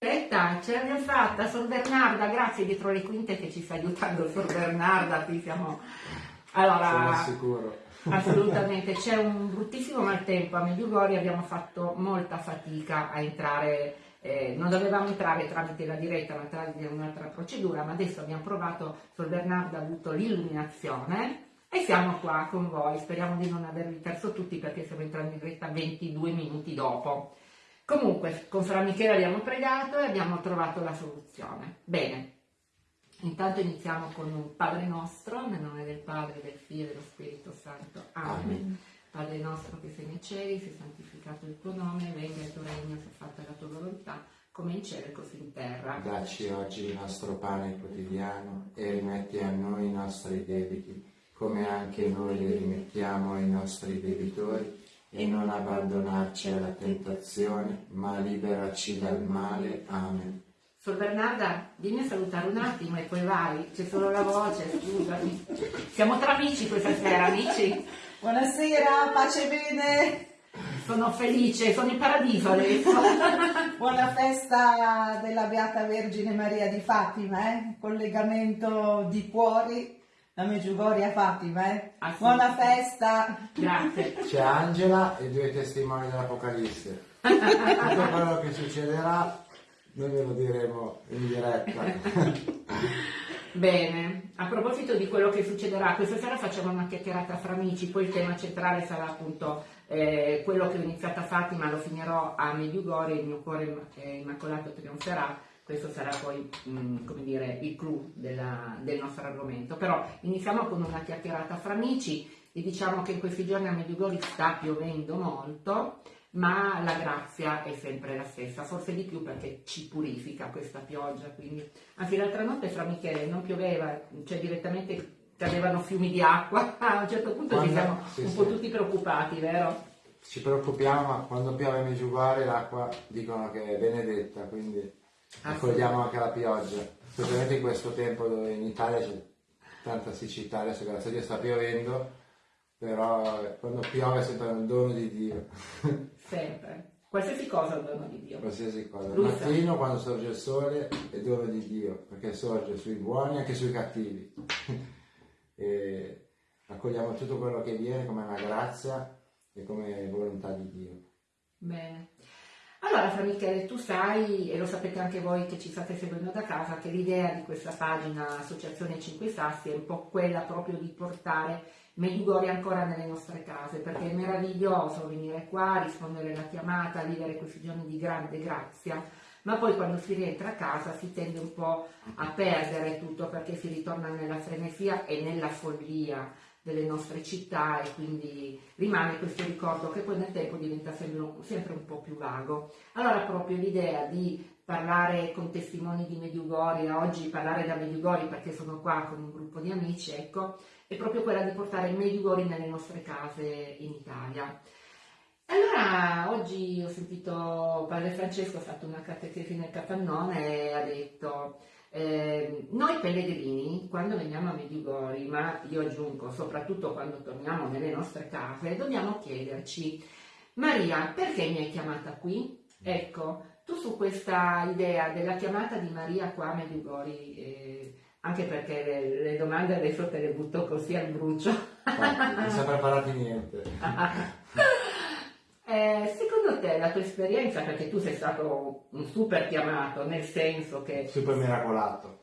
Aspetta, ce l'abbiamo fatta, Sor Bernarda, grazie dietro le quinte che ci sta aiutando Sor Bernarda, qui siamo... Allora, assolutamente, c'è un bruttissimo maltempo a Medjugorje, abbiamo fatto molta fatica a entrare, eh, non dovevamo entrare tramite la diretta ma tramite un'altra procedura, ma adesso abbiamo provato, Sor Bernarda ha avuto l'illuminazione e siamo qua con voi, speriamo di non avervi perso tutti perché stiamo entrando in diretta 22 minuti dopo. Comunque, con Fra Michele abbiamo pregato e abbiamo trovato la soluzione. Bene, intanto iniziamo con un Padre nostro, nel nome del Padre, del Figlio e dello Spirito Santo. Amen. Amen. Padre nostro che sei nei cieli, sia santificato il tuo nome, venga il tuo regno, sia fatta la tua volontà, come in cielo e così in terra. Dacci oggi il nostro pane quotidiano e rimetti a noi i nostri debiti, come anche noi li rimettiamo ai nostri debitori, e non abbandonarci alla tentazione, ma liberaci dal male. Amen. Sor Bernarda, dimmi a salutare un attimo e poi vai, c'è solo la voce, scusami. Siamo tra amici questa sera, amici. Buonasera, pace e bene. Sono felice, sono in paradiso adesso. Buona festa della Beata Vergine Maria di Fatima, eh? collegamento di cuori da Meggiugorie a Fatima. Eh? Buona festa. Grazie. C'è Angela e due testimoni dell'Apocalisse. Tutto quello che succederà noi ve lo diremo in diretta. Bene, a proposito di quello che succederà, questa sera facciamo una chiacchierata fra amici, poi il tema centrale sarà appunto eh, quello che ho iniziato a Fatima, lo finirò a Medjugorje, il mio cuore eh, immacolato trionferà, questo sarà poi mh, come dire, il clou della- del nostro argomento. Però iniziamo con una chiacchierata fra amici e diciamo che in questi giorni a Medjugorje sta piovendo molto, ma la grazia è sempre la stessa, forse di più perché ci purifica questa pioggia, quindi anzi l'altra notte fra Michele non pioveva, cioè direttamente cadevano fiumi di acqua, a un certo punto ci Quando- siamo sì, un sì. po' tutti preoccupati, vero? Ci preoccupiamo, ma quando piove a Meggiugorje l'acqua dicono che è benedetta, quindi accogliamo anche la pioggia, specialmente in questo tempo dove in Italia c'è tanta siccità, adesso grazie a Dio sta piovendo, però eh, quando piove è sempre un dono di Dio, Sempre, qualsiasi cosa è un dono di Dio. qualsiasi cosa. Sa. mattino quando sorge il sole è dono di Dio, perché sorge sui buoni e anche sui cattivi. e accogliamo tutto quello che viene come una grazia e come volontà di Dio. Bene. Allora, Fra Michele, tu sai, e lo sapete anche voi che ci state seguendo da casa, che l'idea di questa pagina Associazione 5 Sassi è un po' quella proprio di portare Medjugorje ancora nelle nostre case, perché è meraviglioso venire qua, rispondere alla chiamata, vivere questi giorni di grande grazia, ma poi quando si rientra a casa si tende un po' a perdere tutto perché si ritorna nella frenesia e nella follia delle nostre città e quindi rimane questo ricordo che poi nel tempo diventa sempre, un po' più vago. Allora proprio l'idea di parlare con testimoni di Medjugorje, oggi parlare da Medjugorje perché sono qua con un gruppo di amici, ecco, è proprio quella di portare Medjugorje nelle nostre case in Italia. Allora, oggi ho sentito Padre Francesco ha fatto una catechesi nel capannone e ha detto eh, noi pellegrini, quando veniamo a Medjugorje, ma io aggiungo soprattutto quando torniamo nelle nostre case, dobbiamo chiederci, Maria, perché mi hai chiamata qui? Ecco, tu su questa idea della chiamata di Maria qua a Medjugorje, eh, anche perché le, le domande adesso te le butto così al brucio, non si è preparati niente. Eh, secondo te la tua esperienza, perché tu sei stato un super chiamato, nel senso che Super miracolato.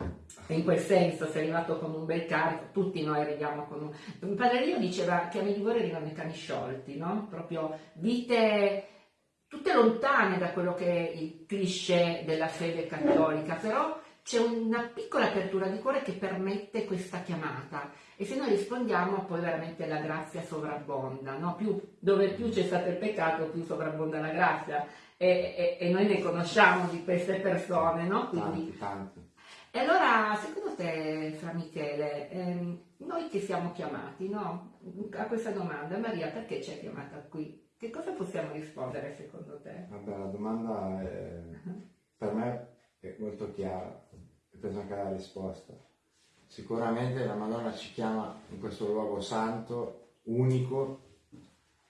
in quel senso sei arrivato con un bel carico, tutti noi arriviamo con un... Padre Rio diceva che a Medjugorje arrivano i cani sciolti, no? Proprio vite tutte lontane da quello che è il cliché della fede cattolica, però c'è una piccola apertura di cuore che permette questa chiamata e se noi rispondiamo poi veramente la grazia sovrabbonda, no? Più- dove più c'è stato il peccato più sovrabbonda la grazia e, e- e noi ne conosciamo di queste persone, no? Quindi Tanti, tanti. e allora, secondo te, Fra Michele, ehm, noi che siamo chiamati no? a questa domanda, Maria, perché ci hai chiamata qui? Che cosa possiamo rispondere secondo te? Vabbè, la domanda è, per me è molto chiara e penso anche alla risposta. Sicuramente la Madonna ci chiama in questo luogo santo, unico,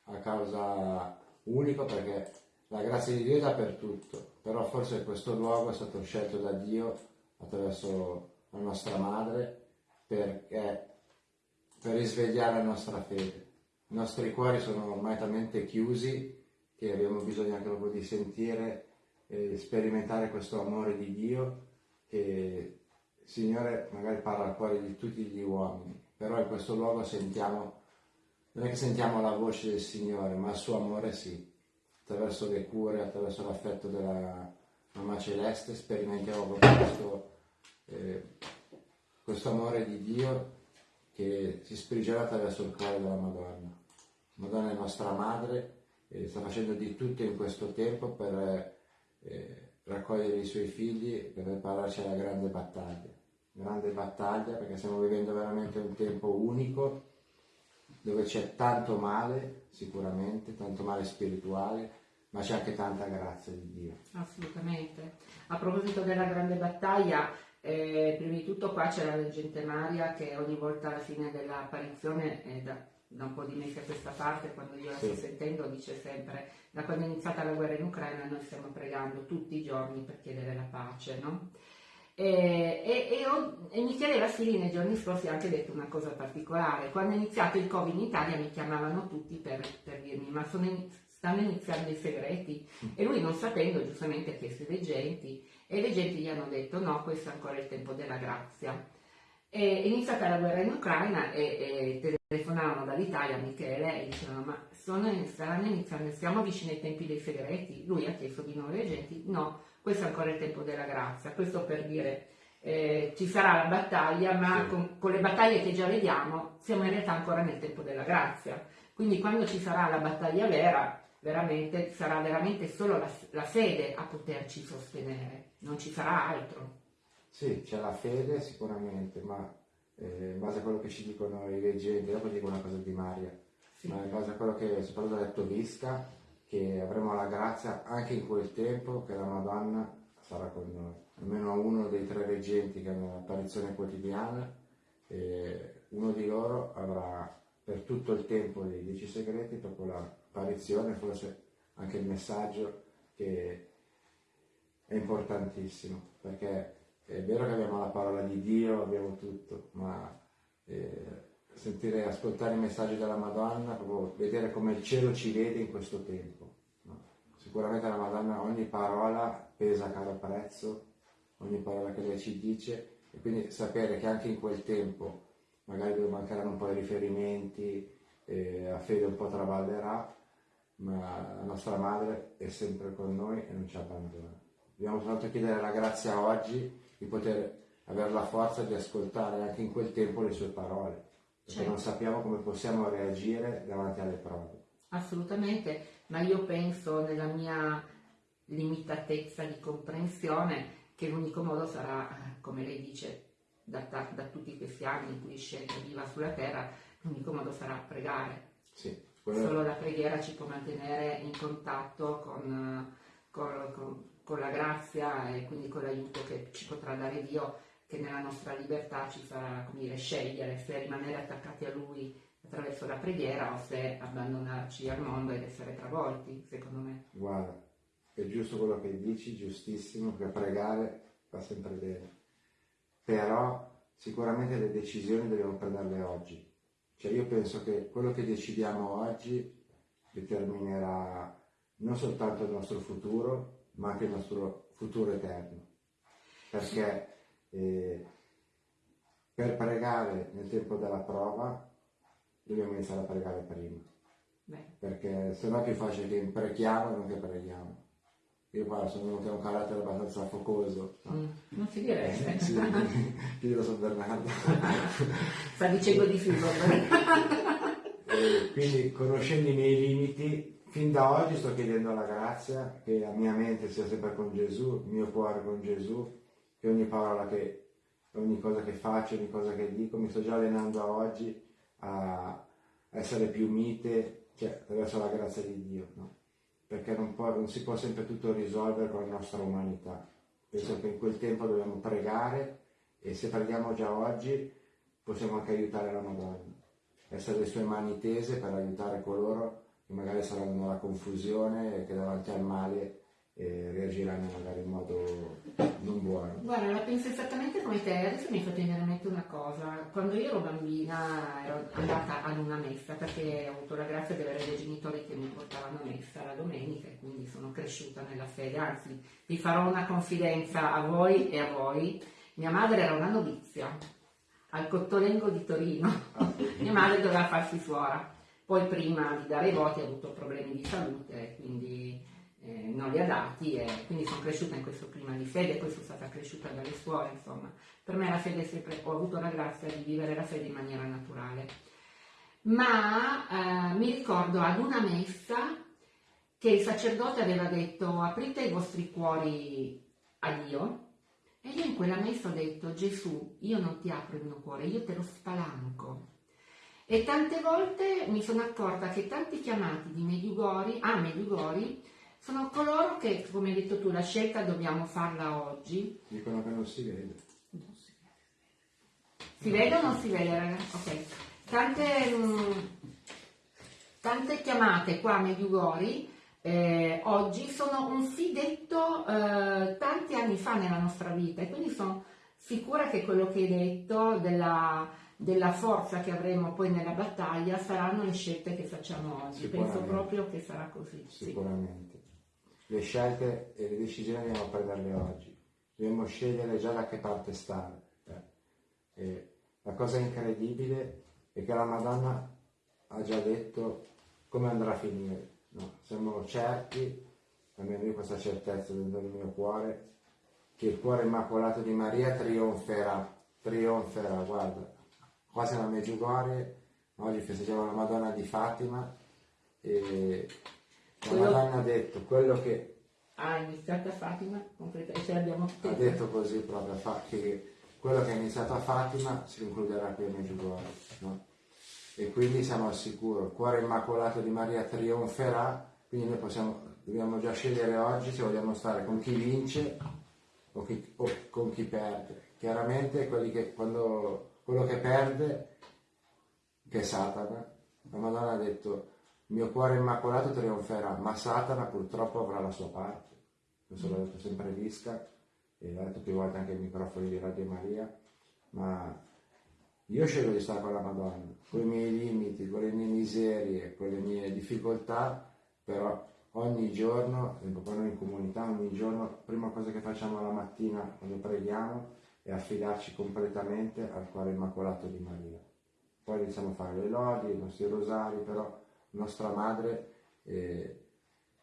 a causa unico perché la grazia di Dio è dappertutto. però forse questo luogo è stato scelto da Dio attraverso la nostra madre perché, per risvegliare la nostra fede. I nostri cuori sono ormai talmente chiusi che abbiamo bisogno anche proprio di sentire e sperimentare questo amore di Dio che il Signore magari parla al cuore di tutti gli uomini, però in questo luogo sentiamo, non è che sentiamo la voce del Signore, ma il suo amore sì, attraverso le cure, attraverso l'affetto della Mamma Celeste, sperimentiamo questo, eh, questo amore di Dio che si sprigiona attraverso il cuore della Madonna. Madonna è nostra madre e sta facendo di tutto in questo tempo per eh, raccogliere i suoi figli per prepararci alla grande battaglia. Grande battaglia perché stiamo vivendo veramente un tempo unico dove c'è tanto male, sicuramente, tanto male spirituale, ma c'è anche tanta grazia di Dio. Assolutamente. A proposito della grande battaglia, eh, prima di tutto qua c'è la leggente Maria che ogni volta alla fine dell'apparizione eh, da, da, un po' di mesi a questa parte, quando io la sto sentendo, dice sempre da quando è iniziata la guerra in Ucraina noi stiamo pregando tutti i giorni per chiedere la pace, no? E, e, e, e, Michele Vassili nei giorni scorsi ha anche detto una cosa particolare. Quando è iniziato il Covid in Italia mi chiamavano tutti per, per dirmi ma in, stanno iniziando i segreti e lui non sapendo giustamente ha chiesto ai leggenti e i leggenti gli hanno detto no, questo è ancora il tempo della grazia. È iniziata la guerra in Ucraina e, e telefonavano dall'Italia a Michele e dicevano ma sono, staranno iniziando, siamo vicini ai tempi dei segreti. Lui ha chiesto di nuovo ai leggenti no, questo è ancora il tempo della grazia, questo per dire eh, ci sarà la battaglia, ma sì. con, con, le battaglie che già vediamo siamo in realtà ancora nel tempo della grazia. Quindi quando ci sarà la battaglia vera, veramente, sarà veramente solo la, la fede a poterci sostenere, non ci sarà altro. Sì, c'è la fede sicuramente, ma eh, in base a quello che ci dicono i leggenti, dopo dico una cosa di Maria, sì. ma in base a quello che soprattutto ha detto Visca, che avremo la grazia anche in quel tempo che la Madonna sarà con noi. Almeno uno dei tre reggenti che hanno l'apparizione quotidiana, uno di loro avrà per tutto il tempo dei dieci segreti proprio l'apparizione, forse anche il messaggio che è importantissimo, perché è vero che abbiamo la parola di Dio, abbiamo tutto, ma eh, sentire, ascoltare i messaggi della Madonna, vedere come il cielo ci vede in questo tempo. No? Sicuramente la Madonna ogni parola pesa a caro prezzo, ogni parola che lei ci dice, e quindi sapere che anche in quel tempo magari dove mancheranno un po' i riferimenti, eh, la fede un po' traballerà, ma la nostra madre è sempre con noi e non ci abbandona. Dobbiamo soltanto chiedere la grazia oggi di poter avere la forza di ascoltare anche in quel tempo le sue parole perché certo. non sappiamo come possiamo reagire davanti alle prove. Assolutamente, ma io penso nella mia limitatezza di comprensione che l'unico modo sarà, come lei dice, da, da, da tutti questi anni in cui scende viva sulla terra, l'unico modo sarà pregare. Sì, Solo la preghiera ci può mantenere in contatto con, con, con, con la grazia e quindi con l'aiuto che ci potrà dare Dio che nella nostra libertà ci farà dire, scegliere se rimanere attaccati a Lui attraverso la preghiera o se abbandonarci al mondo ed essere travolti, secondo me. Guarda, è giusto quello che dici, giustissimo, che pregare va sempre bene. Però sicuramente le decisioni dobbiamo prenderle oggi. Cioè io penso che quello che decidiamo oggi determinerà non soltanto il nostro futuro, ma anche il nostro futuro eterno. Perché e per pregare nel tempo della prova dobbiamo iniziare a pregare prima. Beh. Perché se no è più facile che imprechiamo e non che preghiamo. Io qua sono uno che ha un carattere abbastanza focoso. No? Mm, non si direbbe. Eh, sì, figlio San Bernardo. Sta dicendo di figlio. quindi conoscendo i miei limiti, fin da oggi sto chiedendo la grazia che la mia mente sia sempre con Gesù, il mio cuore con Gesù, che ogni parola che, ogni cosa che faccio, ogni cosa che dico, mi sto già allenando a oggi a essere più mite, cioè attraverso la grazia di Dio, no? Perché non, può, non, si può sempre tutto risolvere con la nostra umanità. Penso che in quel tempo dobbiamo pregare e se preghiamo già oggi possiamo anche aiutare la Madonna, essere le sue mani tese per aiutare coloro che magari saranno nella confusione e che davanti al male e reagiranno magari in modo non buono. Guarda, la penso esattamente come te, adesso mi è fatto venire in mente una cosa, quando io ero bambina ero andata ad una messa perché ho avuto la grazia di avere dei genitori che mi portavano a messa la domenica e quindi sono cresciuta nella fede, anzi vi farò una confidenza a voi e a voi, mia madre era una novizia al Cottolengo di Torino, mia madre doveva farsi suora, poi prima di dare i voti ha avuto problemi di salute, quindi eh, non li ha dati e quindi sono cresciuta in questo clima di fede, poi sono stata cresciuta dalle suore, insomma. Per me la fede è sempre, ho avuto la grazia di vivere la fede in maniera naturale. Ma eh, mi ricordo ad una messa che il sacerdote aveva detto aprite i vostri cuori a Dio e io in quella messa ho detto Gesù, io non ti apro il mio cuore, io te lo spalanco. E tante volte mi sono accorta che tanti chiamati di Mediugori, a Mediugori sono coloro che, come hai detto tu, la scelta dobbiamo farla oggi. Dicono che non si vede. si vede. o non si vede, ragazzi? Ok. Tante, mh, mm, tante chiamate qua a Mediugori eh, oggi sono un sì detto eh, tanti anni fa nella nostra vita e quindi sono sicura che quello che hai detto della, della forza che avremo poi nella battaglia saranno le scelte che facciamo oggi. Penso proprio che sarà così. Sicuramente. Sì le scelte e le decisioni dobbiamo prenderle oggi, dobbiamo scegliere già da che parte stare. Eh. la cosa incredibile è che la Madonna ha già detto come andrà a finire. No? Siamo certi, almeno io questa certezza dentro il mio cuore, che il cuore immacolato di Maria trionferà, trionferà, guarda, qua siamo a Meggiugorie, oggi festeggiamo la Madonna di Fatima e la Madonna ha detto quello che... Ha iniziato a Fatima, ce l'abbiamo Ha detto così proprio, che quello che è iniziato a Fatima si concluderà qui a Meggiugorje. No? E quindi siamo al sicuro, il cuore immacolato di Maria trionferà, quindi noi possiamo, dobbiamo già scegliere oggi se vogliamo stare con chi vince o, chi, o con chi perde. Chiaramente che, quando, quello che perde, che è Satana, la Madonna ha detto il mio cuore immacolato trionferà, ma Satana purtroppo avrà la sua parte. Questo l'ho detto sempre Visca, e l'ho detto più volte anche ai microfoni di Radio Maria, ma io scelgo di stare con la Madonna, con i miei limiti, con le mie miserie, con le mie difficoltà, però ogni giorno, quando in comunità, ogni giorno, prima cosa che facciamo la mattina quando preghiamo è affidarci completamente al cuore immacolato di Maria. Poi iniziamo a fare le lodi, i nostri rosari, però nostra madre eh,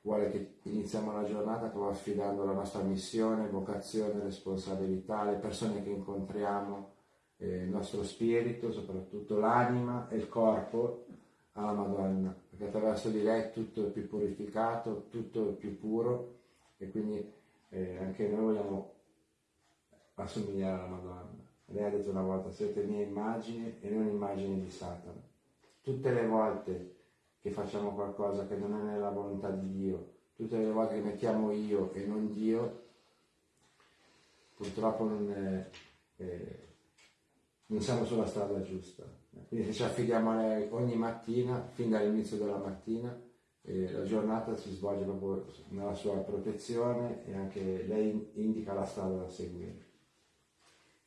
vuole che iniziamo la giornata proprio affidando la nostra missione, vocazione, responsabilità, le persone che incontriamo, eh, il nostro spirito, soprattutto l'anima e il corpo alla Madonna, perché attraverso di lei tutto è più purificato, tutto è più puro e quindi eh, anche noi vogliamo assomigliare alla Madonna. Lei ha detto una volta, siete mie immagini e non immagini di Satana. Tutte le volte che facciamo qualcosa che non è nella volontà di Dio, tutte le volte che mettiamo io e non Dio, purtroppo non, è, eh, non siamo sulla strada giusta. Quindi se ci affidiamo a lei ogni mattina, fin dall'inizio della mattina, eh, la giornata si svolge proprio nella sua protezione e anche lei indica la strada da seguire.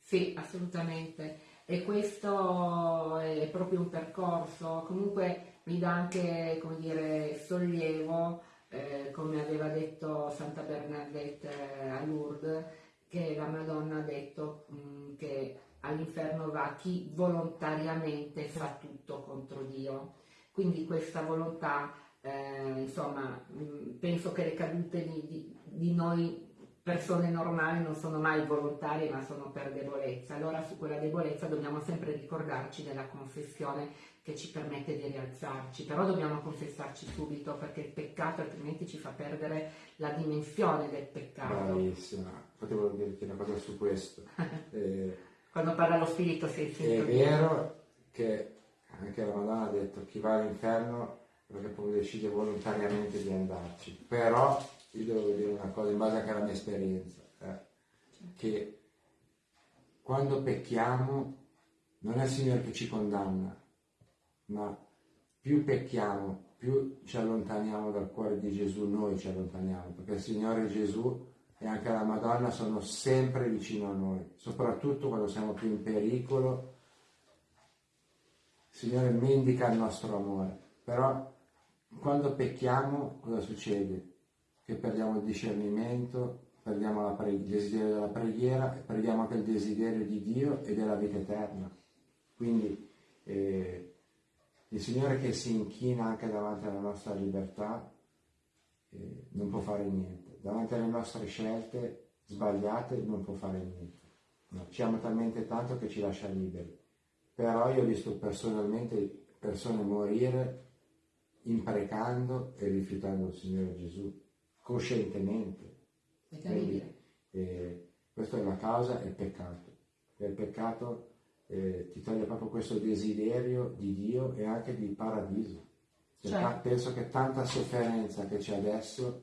Sì, assolutamente. E questo è proprio un percorso. Comunque mi dà anche come dire, sollievo, eh, come aveva detto Santa Bernadette eh, a Lourdes, che la Madonna ha detto mh, mm, che all'inferno va chi volontariamente fa tutto contro Dio. Quindi questa volontà, eh, insomma, mh, mm, penso che le cadute di, di, di noi persone normali non sono mai volontarie ma sono per debolezza. Allora su quella debolezza dobbiamo sempre ricordarci della confessione che ci permette di rialzarci, però dobbiamo confessarci subito perché il peccato altrimenti ci fa perdere la dimensione del peccato. Bravissima, potevo dirti una cosa su questo. eh, Quando parla lo spirito sei È vero che anche la Madonna ha detto chi va all'inferno perché poi decide volontariamente di andarci, però io devo dire una cosa in base anche alla mia esperienza, eh, che quando pecchiamo non è il Signore che ci condanna, ma più pecchiamo più ci allontaniamo dal cuore di Gesù, noi ci allontaniamo, perché il Signore Gesù e anche la Madonna sono sempre vicino a noi, soprattutto quando siamo più in pericolo. Il Signore mendica il nostro amore, però quando pecchiamo cosa succede? Che perdiamo il discernimento, perdiamo pre- il desiderio della preghiera e perdiamo anche il desiderio di Dio e della vita eterna. Quindi eh, il Signore che si inchina anche davanti alla nostra libertà eh, non può fare niente. Davanti alle nostre scelte sbagliate non può fare niente. No, ci ama talmente tanto che ci lascia liberi. Però io ho visto personalmente persone morire imprecando e rifiutando il Signore Gesù, coscientemente. Quindi, eh, questa è la causa, è il peccato. Il peccato eh, ti toglie proprio questo desiderio di Dio e anche di paradiso. Cioè, certo. Penso che tanta sofferenza che c'è adesso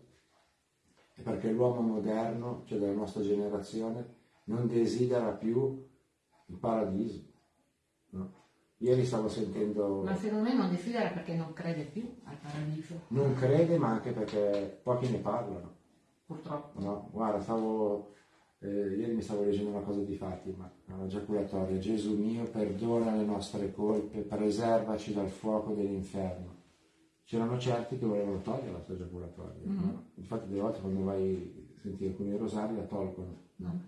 è perché l'uomo moderno, cioè della nostra generazione, non desidera più il paradiso. No? Ieri stavo sentendo... Ma secondo me non desidera perché non crede più al paradiso. Non crede, ma anche perché pochi ne parlano. Purtroppo. No? Guarda, stavo eh, ieri mi stavo leggendo una cosa di Fatima, una giaculatoria. Gesù mio, perdona le nostre colpe, preservaci dal fuoco dell'inferno. C'erano certi che volevano togliere la sua giaculatoria. Mm-hmm. No? Infatti, delle volte quando vai a sentire alcuni rosari la tolgono. No.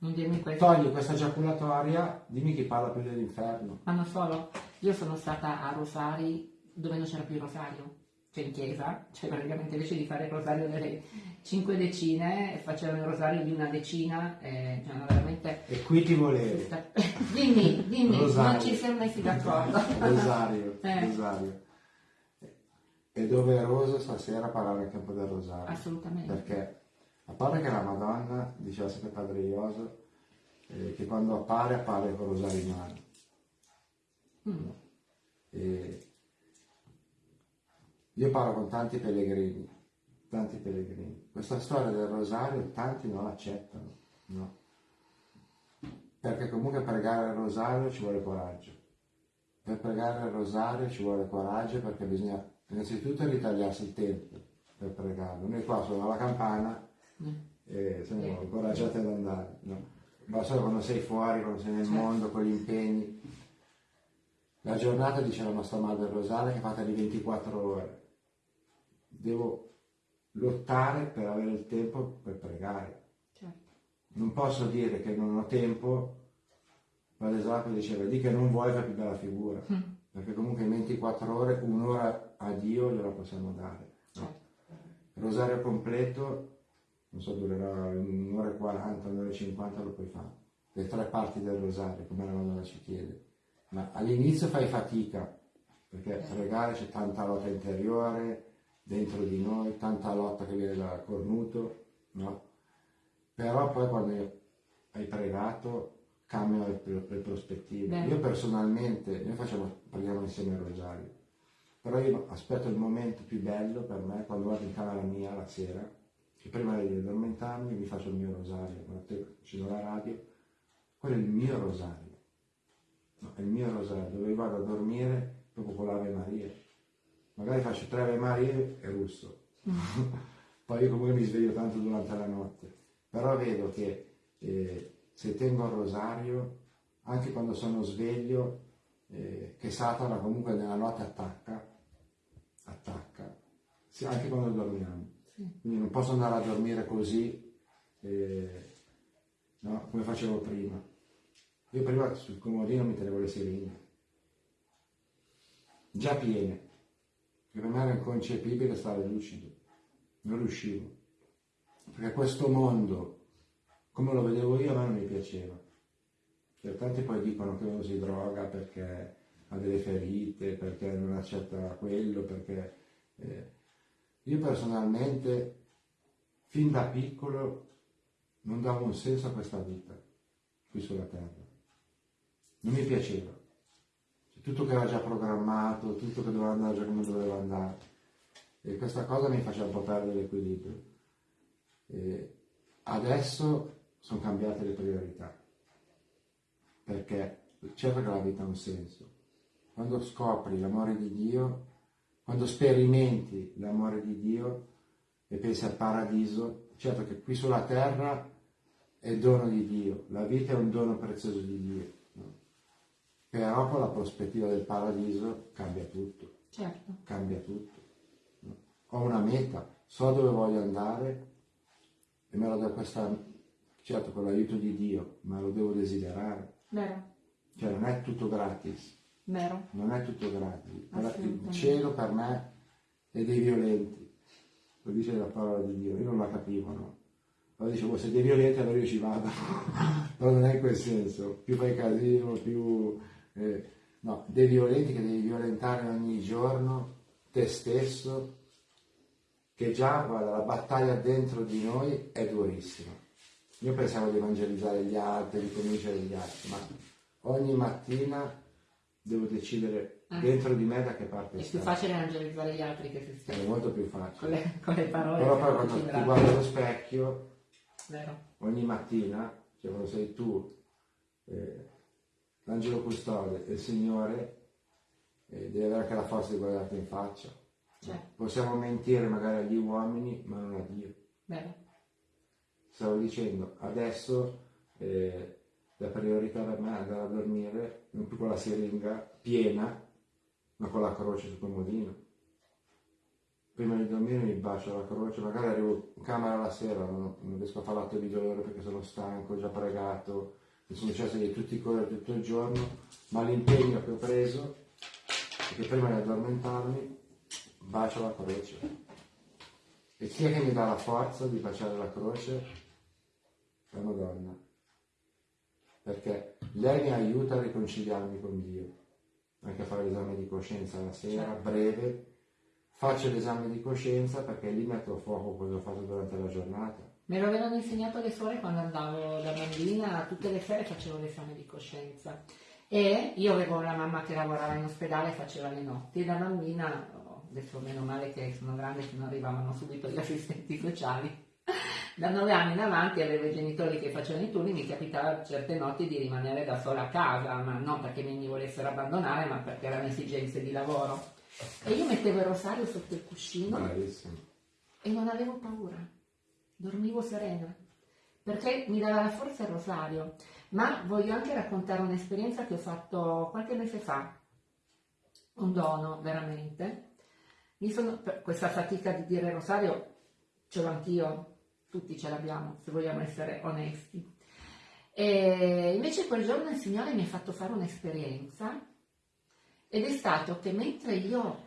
Non dirmi questo. Togli questa giaculatoria, dimmi chi parla più dell'inferno. Ma non solo, io sono stata a Rosari dove non c'era più il rosario cioè in chiesa, cioè praticamente invece di fare il rosario delle cinque decine facevano il rosario di una decina e cioè, veramente... E qui ti volevi. Dimmi, dimmi, rosario. non ci siamo messi d'accordo. rosario, eh. rosario. È doveroso stasera parlare anche un po' del rosario. Assolutamente. Perché a parte che la Madonna, diceva sempre Padre Ioso, eh, che quando appare appare con rosario in mano. Mm. E, io parlo con tanti pellegrini, tanti pellegrini. Questa storia del rosario tanti non l'accettano, no? Perché comunque pregare il rosario ci vuole coraggio. Per pregare il rosario ci vuole coraggio perché bisogna innanzitutto ritagliarsi il tempo per pregarlo. Noi qua suona la campana. E siamo incoraggiati ad andare, no? Ma solo quando sei fuori, quando sei nel certo. mondo, con gli impegni. La giornata, dice la nostra madre Rosaria, che è fatta di 24 ore devo lottare per avere il tempo per pregare. Certo. Non posso dire che non ho tempo, ma l'esatto diceva, di che non vuoi fare più bella figura, mm. perché comunque in 24 ore, un'ora a Dio gliela possiamo dare. Certo. Rosario completo, non so, durerà un'ora e 40, un'ora e 50, lo puoi fare. Le tre parti del rosario, come la Madonna ci chiede. Ma all'inizio fai fatica, perché pregare c'è tanta lotta interiore, dentro di noi, tanta lotta che viene da cornuto, no? Però poi quando hai pregato cambiano le, le prospettive. Beh. Io personalmente, noi facciamo, preghiamo insieme il rosario, però io aspetto il momento più bello per me quando vado in camera mia la sera, che prima di addormentarmi mi faccio il mio rosario, accendo la radio, quello è il mio rosario, no, è il mio rosario, dove vado a dormire proprio con l'Ave Maria magari faccio tre Ave Marie e russo. Poi io comunque mi sveglio tanto durante la notte. Però vedo che eh, se tengo il rosario, anche quando sono sveglio, eh, che Satana comunque nella notte attacca, attacca, sì, anche quando dormiamo. Quindi non posso andare a dormire così, eh, no? come facevo prima. Io prima sul comodino mi tenevo le siringhe, già piene che per me era inconcepibile stare lucido, non riuscivo, perché questo mondo, come lo vedevo io, a me non mi piaceva. Cioè, tanti poi dicono che uno si droga perché ha delle ferite, perché non accetta quello, perché... Eh, io personalmente, fin da piccolo, non davo un senso a questa vita qui sulla terra. Non mi piaceva tutto che era già programmato, tutto che doveva andare già come doveva andare. E questa cosa mi faceva un po' perdere l'equilibrio. E adesso sono cambiate le priorità, perché certo che la vita ha un senso. Quando scopri l'amore di Dio, quando sperimenti l'amore di Dio e pensi al paradiso, certo che qui sulla terra è dono di Dio, la vita è un dono prezioso di Dio, no? però con la prospettiva del paradiso cambia tutto, certo. cambia tutto. No? Ho una meta, so dove voglio andare e me lo do questa, certo con l'aiuto di Dio, ma lo devo desiderare. Vero. Cioè non è tutto gratis. Vero. Non è tutto gratis. Il cielo per me è dei violenti. Lo dice la parola di Dio, io non la capivo, no? Allora dicevo, se dei violenti allora io ci vado. Però non è in quel senso. Più fai casino, più... Eh, no, dei violenti che devi violentare ogni giorno, te stesso, che già, guarda, la battaglia dentro di noi è durissima. Io pensavo di evangelizzare gli altri, di convincere gli altri, ma ogni mattina devo decidere ah. dentro di me da che parte è È più facile evangelizzare gli altri che se stessi. È molto più facile. Con le, con le parole. Però poi quando ti guardi allo specchio, Vero. ogni mattina, cioè quando sei tu, eh, l'angelo custode e il Signore, eh, devi avere anche la forza di guardarti in faccia. Certo. Possiamo mentire magari agli uomini, ma non a Dio. Vero. Stavo dicendo, adesso eh, la priorità per me è andare a dormire non più con la siringa piena, ma con la croce sul comodino. Prima di dormire mi bacio la croce, magari arrivo in camera la sera, non, non riesco a fare l'atto di dolore perché sono stanco, già pregato, mi sono successo di tutti i colori tutto il giorno, ma l'impegno che ho preso è che prima di addormentarmi bacio la croce. E chi è che mi dà la forza di baciare la croce? La Madonna. Perché lei mi aiuta a riconciliarmi con Dio. Anche a fare l'esame di coscienza la sera, certo. breve. Faccio l'esame di coscienza perché lì metto a fuoco quello che ho fatto durante la giornata. Me lo avevano insegnato le suore quando andavo da bambina, tutte le sere facevo l'esame di coscienza. E io avevo una mamma che lavorava in ospedale e faceva le notti. E da bambina adesso meno male che sono grande che non arrivavano subito gli assistenti sociali. Da nove anni in avanti avevo i genitori che facevano i turni, mi capitava certe notti di rimanere da sola a casa, ma non perché mi volessero abbandonare, ma perché erano esigenze di lavoro. E io mettevo il rosario sotto il cuscino Bravissimo. e non avevo paura, dormivo serena, perché mi dava la forza il rosario. Ma voglio anche raccontare un'esperienza che ho fatto qualche mese fa, un dono veramente, sono, questa fatica di dire rosario ce l'ho anch'io, tutti ce l'abbiamo, se vogliamo essere onesti. E invece quel giorno il Signore mi ha fatto fare un'esperienza ed è stato che mentre io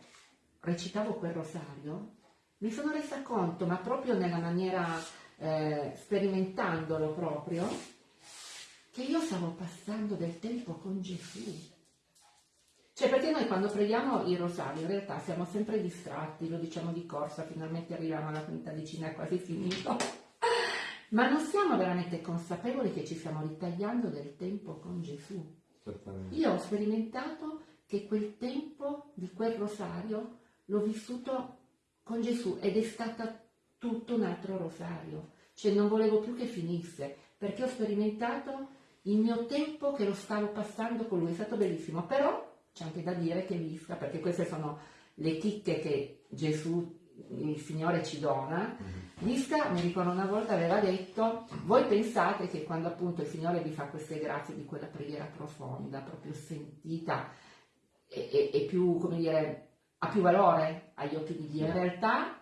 recitavo quel rosario, mi sono resa conto, ma proprio nella maniera, eh, sperimentandolo proprio, che io stavo passando del tempo con Gesù. Cioè perché noi quando preghiamo il rosario in realtà siamo sempre distratti, lo diciamo di corsa, finalmente arriviamo alla quinta decina, è quasi finito, ma non siamo veramente consapevoli che ci stiamo ritagliando del tempo con Gesù. Io ho sperimentato che quel tempo di quel rosario l'ho vissuto con Gesù ed è stato tutto un altro rosario, cioè non volevo più che finisse, perché ho sperimentato il mio tempo che lo stavo passando con lui, è stato bellissimo, però c'è anche da dire che l'Isca, perché queste sono le chicche che Gesù, il Signore ci dona, mm-hmm. l'Isca, mi ricordo una volta, aveva detto, voi pensate che quando appunto il Signore vi fa queste grazie di quella preghiera profonda, proprio sentita, e, e, e più, come dire, ha più valore agli occhi di Dio. In realtà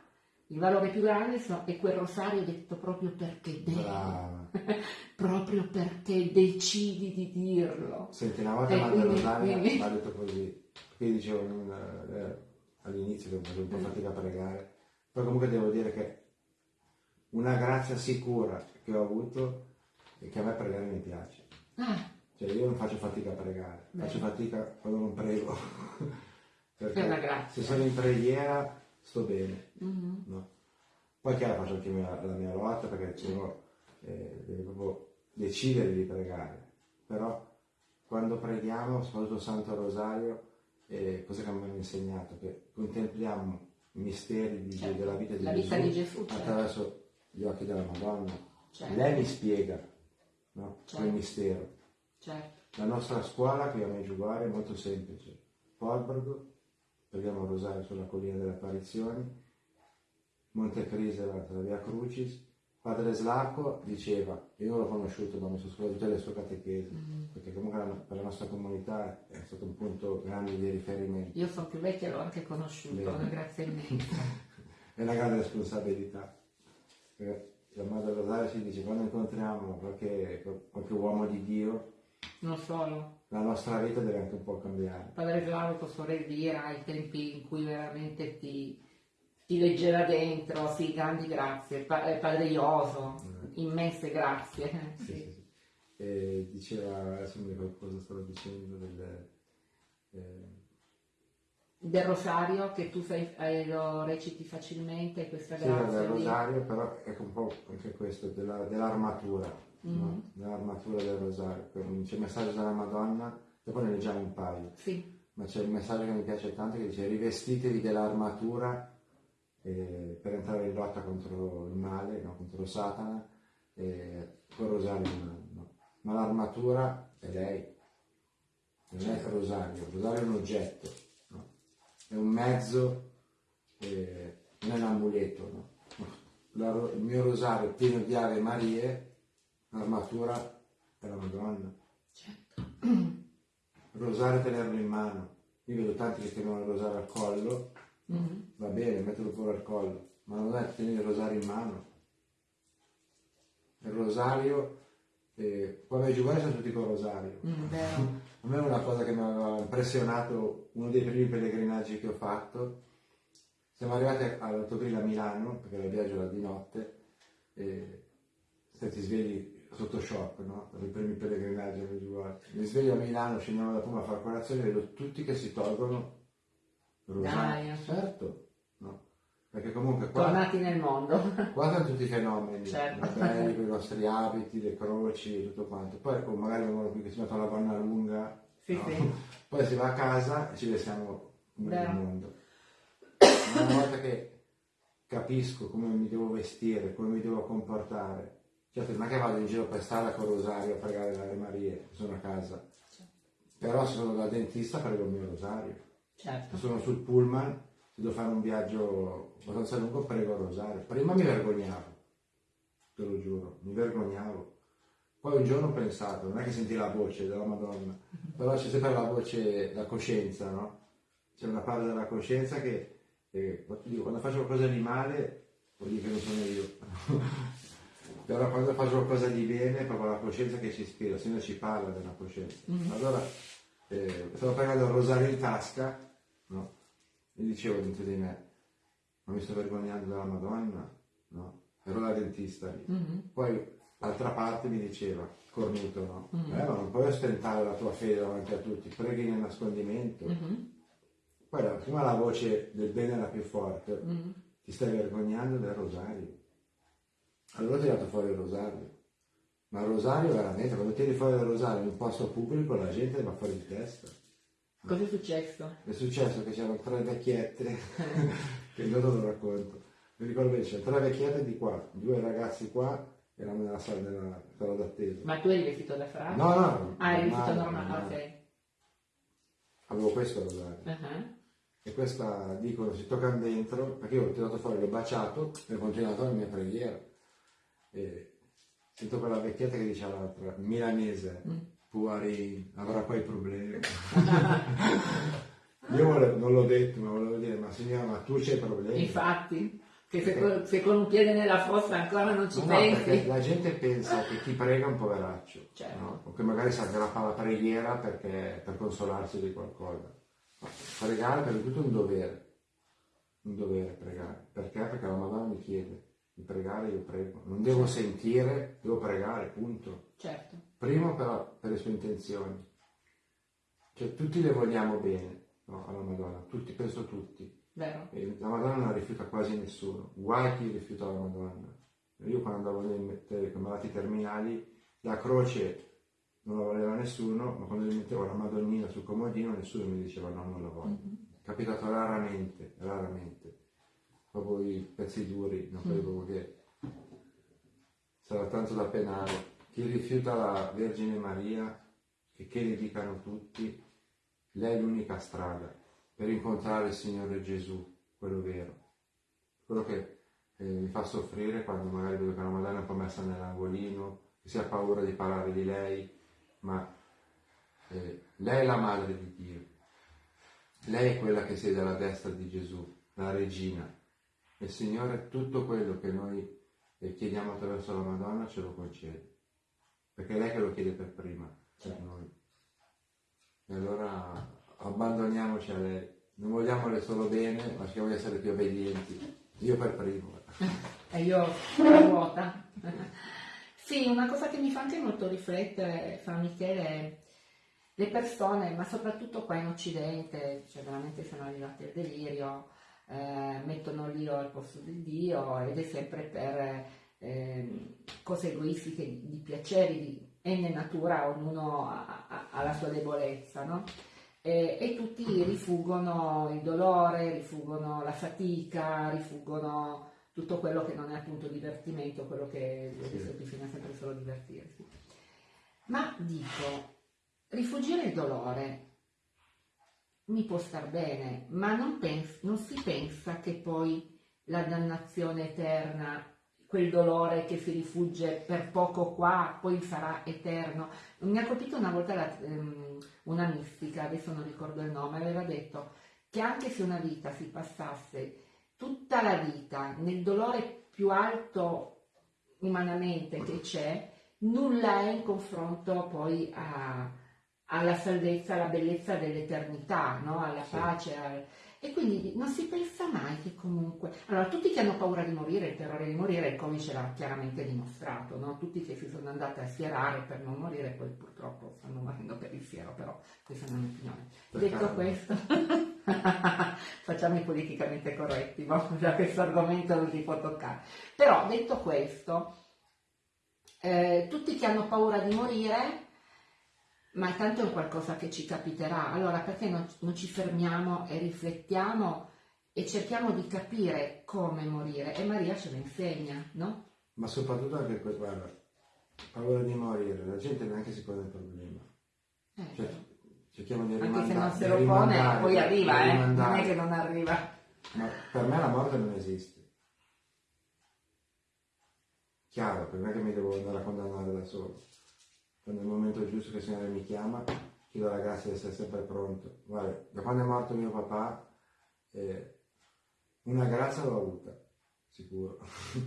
il valore più grande è quel rosario detto proprio perché devi, proprio perché decidi di dirlo. Senti, una volta Madre Rosaria mi ha detto così, qui dicevo eh, all'inizio che facevo un po' mm. fatica a pregare, poi comunque devo dire che una grazia sicura che ho avuto è che a me pregare mi piace. Ah. Cioè io non faccio fatica a pregare, Beh. faccio fatica quando non prego. Perché se sono in preghiera sto bene. Mm-hmm. No? Poi chiaro faccio anche la mia lotta perché uno eh, deve proprio decidere di pregare, però quando preghiamo, soprattutto Santo Rosario, eh, cosa che mi hanno insegnato? Che contempliamo i misteri di, certo. della vita, di, la Gesù, di Gesù certo. attraverso gli occhi della Madonna. Certo. Lei mi spiega no? certo. quel mistero. Certo. La nostra scuola qui a Meggiugorje è molto semplice. Polbergo, preghiamo il rosario sulla collina delle apparizioni, Monte Crisela tra via Crucis, Padre Slacco diceva, io l'ho conosciuto ma mi sono scusato tutte le sue catechesi, mm-hmm. perché comunque per la nostra comunità è stato un punto grande di riferimento. Io sono più vecchia e l'ho anche conosciuto, Bene. grazie a me. è una grande responsabilità. La Madre Rosario si dice, quando incontriamo qualche, qualche uomo di Dio, non solo. La nostra vita deve anche un po' cambiare. Padre Slavo, Sorella Elvira, ai tempi in cui veramente ti ti leggeva dentro, sì, grandi grazie, pa- eh, Padre Ioso, mm. immense grazie. Sì, sì. Sì, e diceva, adesso mi ricordo cosa stavo dicendo, del, eh... del rosario che tu fai, eh, lo reciti facilmente, questa sì, grazia. Sì, del rosario, però è un po' anche questo, della, dell'armatura, mm. no? dell'armatura del rosario. C'è il messaggio della Madonna, dopo ne leggiamo un paio. Sì. Ma c'è il messaggio che mi piace tanto che dice rivestitevi dell'armatura eh, per entrare in lotta contro il male, no? contro Satana, eh, con Rosario in mano. No? Ma l'armatura è lei, non è il Rosario, il Rosario è un oggetto, no? è un mezzo, eh, non è un amuleto. La, il mio rosario pieno di Ave Marie, l'armatura è la Madonna. Certo. Il rosario tenerlo in mano. Io vedo tanti che tengono il rosario al collo Mm-hmm. Va bene, metterlo pure al collo, ma non è tenere il rosario in mano. Il rosario, eh, quando i giovani sono tutti con il rosario. Mm, A me è una cosa che mi aveva impressionato, uno dei primi pellegrinaggi che ho fatto. Siamo arrivati all'autogrill a Milano, perché la viaggio era di notte, e se ti svegli sotto shock, no? Per i primi pellegrinaggi Mi sveglio a Milano, scendiamo da Puma a fare colazione vedo tutti che si tolgono dai, certo. No. Perché comunque qua, Tornati nel mondo. Qua sono tutti i fenomeni, certo. belli, i nostri abiti, le croci tutto quanto. Poi oh, magari vengono qui che si mettono la gonna lunga. Sì, no? sì. Poi si va a casa e ci vestiamo nel mondo. Ma una volta che capisco come mi devo vestire, come mi devo comportare, certo non è che vado in giro per strada con rosario a pregare le Marie, sono a casa. Certo. Però se sono da dentista prego il mio rosario. Certo. Sono sul pullman, se devo fare un viaggio abbastanza lungo, prego a rosario. Prima mi vergognavo, te lo giuro, mi vergognavo. Poi un giorno ho pensato, non è che senti la voce della Madonna, però c'è sempre la voce, la coscienza, no? C'è una parte della coscienza che, eh, quando faccio qualcosa di male, vuol dire che non sono io. però quando faccio qualcosa di bene è proprio la coscienza che ci ispira, se no ci parla della coscienza. Mm-hmm. Allora, eh, stavo pagando il rosario in tasca no? E dicevo dentro di me, ma mi sto vergognando della Madonna? No? Ero la dentista lì. Mm-hmm. Poi l'altra parte mi diceva, cornuto, no? Mm-hmm. Eh, ma non puoi ostentare la tua fede davanti a tutti, preghi nel nascondimento. Mm-hmm. Poi la, prima la voce del bene era più forte, mm-hmm. ti stai vergognando del rosario. Allora ho tirato fuori il rosario. Ma il rosario veramente, quando tiri fuori il rosario in un posto pubblico la gente va fuori di testa. Cosa è successo? È successo che c'erano tre vecchiette, che io non lo racconto. Mi ricordo che c'erano tre vecchiette di qua, due ragazzi qua, erano nella sala, della sala d'attesa. Ma tu eri vestito da frate? No, no. Ah, eri vestito normale, ok. Avevo questo rosario. Uh-huh. E questa dicono si toccano dentro, perché io l'ho tirato fuori, l'ho baciato e ho continuato la mia preghiera. E sento quella vecchietta che dice all'altra, milanese. Mm fuori avrà poi problemi. Io volevo, non l'ho detto, ma volevo dire, ma signora, ma tu c'hai problemi? Infatti, che se, con, se con un piede nella fossa ancora non ci no, pensi. No, la gente pensa che chi prega è un poveraccio, certo. no? o che magari si aggrappa alla preghiera perché, per consolarsi di qualcosa. Ma pregare per tutto è un dovere, un dovere pregare. Perché? Perché la Madonna mi chiede di pregare, io prego. Non devo sentire, devo pregare, punto. Certo. Primo però per le sue intenzioni. Cioè tutti le vogliamo bene no, alla Madonna, tutti, penso tutti. La Madonna non rifiuta quasi nessuno, guai chi rifiuta la Madonna. Io quando andavo nei malati terminali, la croce non la voleva nessuno, ma quando mi mettevo la Madonnina sul comodino nessuno mi diceva no, non la voglio. Mm-hmm. Capitato raramente, raramente. Proprio i pezzi duri, non credo mm. che sarà tanto da penare. Chi rifiuta la Vergine Maria, che, che ne dicano tutti, lei è l'unica strada per incontrare il Signore Gesù, quello vero, quello che eh, mi fa soffrire quando magari vedo che una Madonna è un po' messa nell'angolino, che si ha paura di parlare di lei, ma eh, lei è la madre di Dio, lei è quella che siede alla destra di Gesù, la regina. E il Signore tutto quello che noi eh, chiediamo attraverso la Madonna ce lo concede, perché è lei che lo chiede per prima, per noi. E allora abbandoniamoci a lei. Non vogliamole solo bene, ma cerchiamo di essere più obbedienti. Io per primo. E io la ruota. sì, una cosa che mi fa anche molto riflettere, Fra Michele, è le persone, ma soprattutto qua in Occidente, cioè veramente sono arrivate al delirio, eh, mettono l'io al posto del Dio ed è sempre per eh, cose egoistiche, di piaceri, di enne natura, ognuno ha, ha, ha la sua debolezza, no? e, e, tutti rifuggono il dolore, rifuggono la fatica, rifuggono tutto quello che non è appunto divertimento, quello che adesso bisogna sempre solo divertirsi. Ma dico, rifugire il dolore mi può star bene, ma non, pens- non si pensa che poi la dannazione eterna quel dolore che si rifugge per poco qua, poi sarà eterno. Mi ha colpito una volta la, um, una mistica, adesso non ricordo il nome, aveva detto che anche se una vita si passasse tutta la vita nel dolore più alto umanamente che c'è, nulla è in confronto poi a, alla salvezza, alla bellezza dell'eternità, no? alla pace. Al... E quindi non si pensa mai che comunque... Allora, tutti che hanno paura di morire, il terrore di morire, il Covid ce l'ha chiaramente dimostrato, no? Tutti che si sono andati a schierare per non morire, poi purtroppo stanno morendo per il fiero, però questa è una mia opinione. Detto questo, facciamo i politicamente corretti, ma già questo argomento non si può toccare. Però, detto questo, eh, tutti che hanno paura di morire ma tanto è qualcosa che ci capiterà, allora perché non, non, ci fermiamo e riflettiamo e cerchiamo di capire come morire? E Maria ce lo insegna, no? Ma soprattutto anche questo, guarda, paura di morire, la gente neanche si pone il problema. Eh, cioè, cerchiamo di rimandare. Anche se non se lo pone, poi arriva, eh? non è che non arriva. Ma per me la morte non esiste. Chiaro, per me che mi devo andare a condannare da solo quando è il momento giusto che il Signore mi chiama, chiedo la grazia di essere sempre pronto. Guarda, da quando è morto mio papà, eh, una grazia l'ho avuta, sicuro.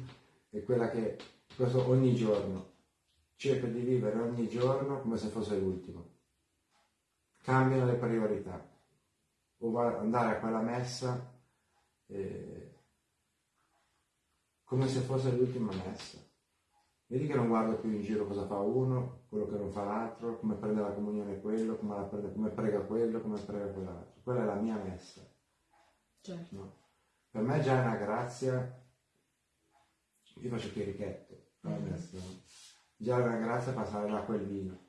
è quella che questo ogni giorno cerco di vivere ogni giorno come se fosse l'ultimo. Cambiano le priorità. O andare a quella messa eh, come se fosse l'ultima messa Vedi che non guardo più in giro cosa fa uno, quello che non fa l'altro, come prende la comunione quello, come, prende, come prega quello, come prega quell'altro. Quella è la mia messa. Certo. No? Per me già è una grazia, io faccio chierichetto, mm-hmm. messa, no? già è una grazia passare da quel vino.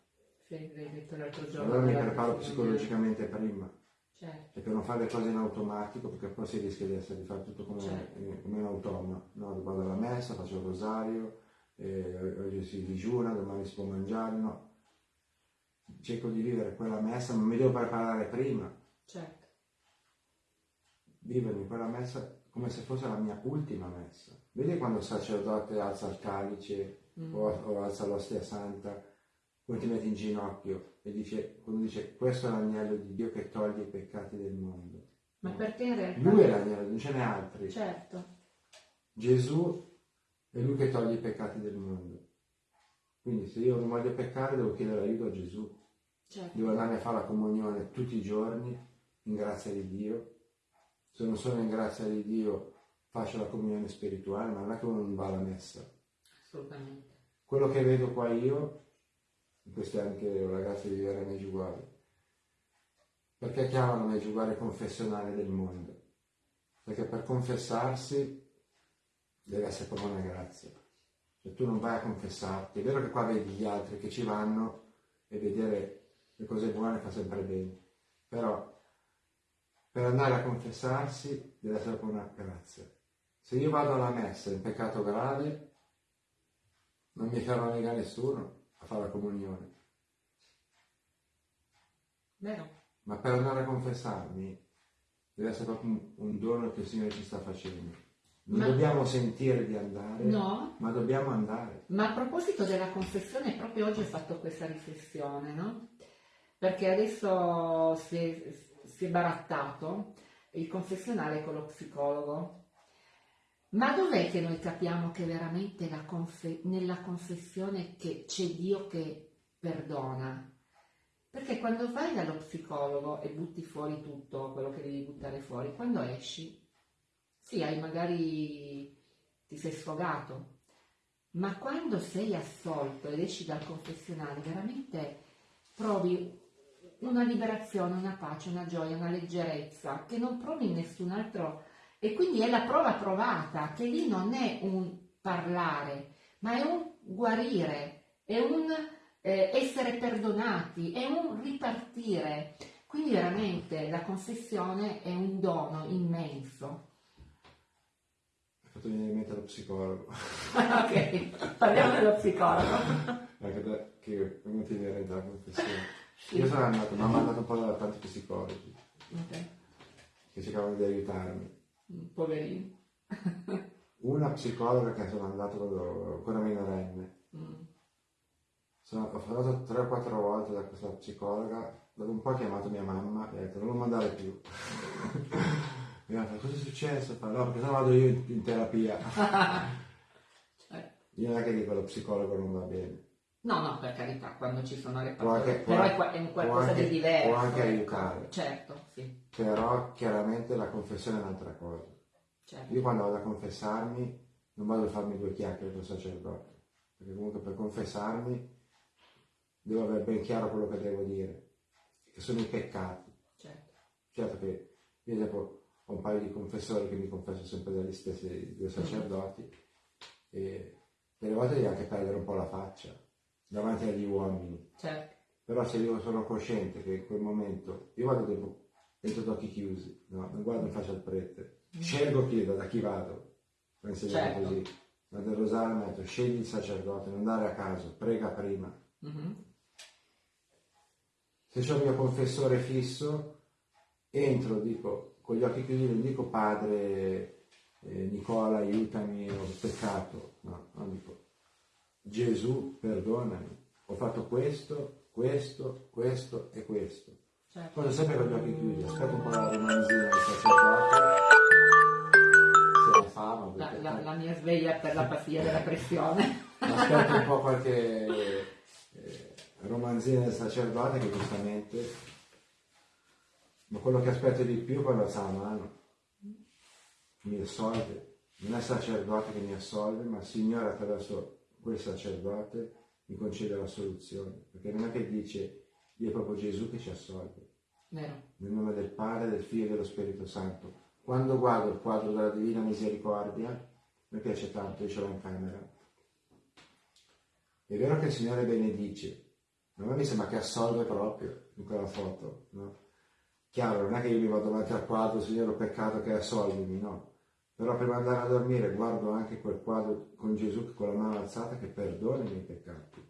Sì, l'hai detto l'altro giorno. Allora mi preparo psicologicamente prima. Certo. E per non fare le cose in automatico, perché poi si rischia di, essere, di fare tutto come, certo. come un automa. No? Vado alla messa, faccio il rosario, eh, oggi si digiuna, domani si può mangiare, no. Cerco di vivere quella messa, ma mi devo preparare prima. Certo. Vivermi quella messa come se fosse la mia ultima messa. Vedi quando il sacerdote alza il calice mm. o, o, alza l'ostia santa, poi ti metti in ginocchio e dice, quando dice questo è l'agnello di Dio che toglie i peccati del mondo. Ma perché in realtà... Lui è l'agnello, non ce n'è altri. Certo. Gesù è lui che toglie i peccati del mondo. Quindi se io non voglio peccare devo chiedere aiuto a Gesù. Certo. Devo andare a fare la comunione tutti i giorni in grazia di Dio. Se non sono in grazia di Dio faccio la comunione spirituale, ma non è che uno non va alla messa. Assolutamente. Quello che vedo qua io, in questi anni che ho la grazia di vivere a Meggiuguare, perché chiamano Meggiuguare confessionale del mondo? Perché per confessarsi deve essere proprio una grazia. Cioè tu non vai a confessarti, è vero che qua vedi gli altri che ci vanno e vedere le cose buone fa sempre bene, però per andare a confessarsi deve essere proprio una grazia. Se io vado alla messa in peccato grave, non mi ferma mica nessuno a fare la comunione. Vero. Ma per andare a confessarmi deve essere proprio un, un dono che il Signore ci sta facendo. Non Ma- dobbiamo sentire di andare, No, ma dobbiamo andare. ma a proposito della confessione, proprio oggi ho fatto questa riflessione, no? Perché adesso si è, si è barattato il confessionale con lo psicologo. Ma dov'è che noi capiamo che veramente confe- nella confessione che c'è Dio che perdona? Perché quando vai dallo psicologo e butti fuori tutto quello che devi buttare fuori, quando esci, sì, hai magari ti sei sfogato, ma quando sei assolto ed esci dal confessionale, veramente provi una liberazione, una pace, una gioia, una leggerezza che non provi in nessun altro e quindi è la prova provata che lì non è un parlare, ma è un guarire, è un eh, essere perdonati, è un ripartire. Quindi veramente la confessione è un dono immenso. Fatto venire in mente lo psicologo, ok, parliamo dello psicologo. anche da, che è venuto inerente alla confessione. Sì. Io sono andato, mi hanno mandato un po' da tanti psicologi Ok, che cercavano di aiutarmi. Poverino. Una psicologa che sono andato quando ancora minorenne. Mm. Sono, ho fatto 3 o 4 volte da questa psicologa, dopo un po' ha chiamato mia mamma e ha detto non lo mandare più. mi detto cosa è successo? Fa, no, perché se no vado io in, in terapia. Io non è che dico lo psicologo non va bene. No, no, per carità, quando ci sono le parole, però può- è, è un qualcosa anche- di diverso. può anche ecco. aiutare. Certo, sì, Però chiaramente la confessione è un'altra cosa. certo. Io quando vado a confessarmi non vado a farmi due chiacchiere con il sacerdote, perché comunque per confessarmi devo avere ben chiaro quello che devo dire, che sono i peccati. certo. Certo che io esempio ho un paio di confessori che mi confesso sempre dagli stessi due sacerdoti e delle volte devi anche perdere un po' la faccia davanti agli uomini. certo. Però se io sono cosciente che in quel momento io vado dentro, dentro ad occhi chiusi, no? non guardo in faccia al prete, scelgo chi da chi vado, ho insegnato Certo. così, ma del rosario metto, scegli il sacerdote, non andare a caso, prega prima. Mhm. Se c'è il mio confessore fisso, entro, dico, con gli occhi chiusi, non dico padre eh, Nicola aiutami, ho peccato, no, no, dico Gesù perdonami, ho fatto questo, questo, questo e questo. certo. Cosa sempre con gli occhi chiusi, aspetto un po' la romanzina del sacerdote, fame, La, la- la mia sveglia per la pastiglia della pressione. aspetto un po' qualche eh, romanzina del sacerdote che giustamente, ma quello che aspetto di più quando alza la mano, mi assolve, non è il sacerdote che mi assolve, ma il Signore attraverso quel sacerdote mi concede la soluzione, perché non è che dice, Dio è proprio Gesù che ci assolve. Vero? nel nome del Padre, del Figlio e dello Spirito Santo. Quando guardo il quadro della Divina Misericordia, mi piace tanto, io ce l'ho in camera. È vero che il Signore benedice, ma a me mi sembra che assolve proprio in quella foto, no? Chiaro, non è che io mi vado davanti al quadro, Signore, ho peccato che assolvimi, no. Però prima di andare a dormire guardo anche quel quadro con Gesù che con la mano alzata che perdona i miei peccati.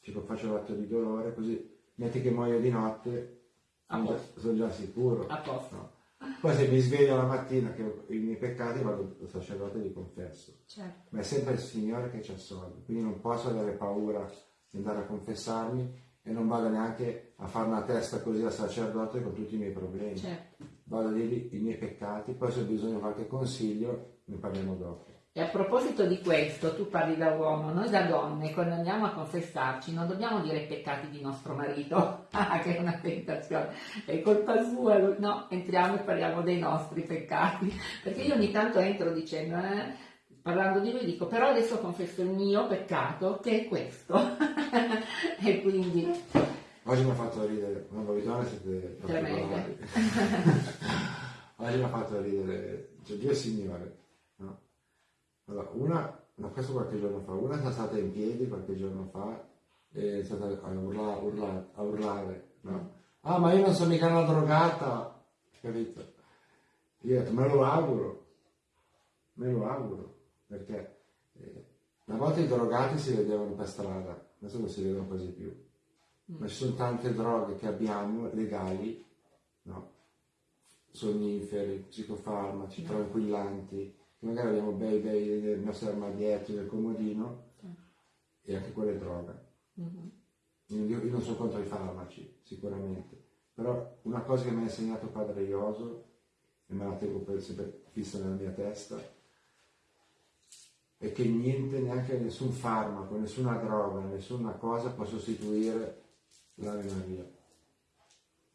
Tipo faccio l'atto di dolore, così metti che muoio di notte, sono già, sono già sicuro. A posto. No. Poi se mi sveglio la mattina che ho i miei peccati vado al sacerdote e li confesso. Certo. Ma è sempre il Signore che ci assolve, quindi non posso avere paura di andare a confessarmi e non vado neanche a fare una testa così al sacerdote con tutti i miei problemi. certo. Vado a dirgli i miei peccati, poi se ho bisogno di qualche consiglio ne parliamo dopo. E a proposito di questo, tu parli da uomo, noi da donne, quando andiamo a confessarci, non dobbiamo dire i peccati di nostro marito, ah, che è una tentazione, è colpa sua, no, entriamo e parliamo dei nostri peccati, perché io ogni tanto entro dicendo, eh, parlando di lui, dico, però adesso confesso il mio peccato, che è questo, e quindi, Oggi mi ha fatto ridere, no, voi donne siete particolari. Oggi mi ha fatto ridere, c'è due signore, no? Allora, una, no, questo qualche giorno fa, una è stata in piedi qualche giorno fa è stata a urlare, urlare, a urlare no? Ah, ma io non sono mica una drogata, capito? Io ho detto, me lo auguro, me lo auguro, perché eh, una volta i drogati si vedevano per strada, adesso non si vedono quasi più ma ci sono tante droghe che abbiamo legali, no? sonniferi, psicofarmaci, tranquillanti, che magari abbiamo bei bei nel nostro armadietto, nel comodino, e anche quella è droga. Mm-hmm. Io, io, non sono contro i farmaci, sicuramente, però una cosa che mi ha insegnato padre Ioso, e me la tengo per sempre fissa nella mia testa, è che niente, neanche nessun farmaco, nessuna droga, nessuna cosa può sostituire l'Ave Maria.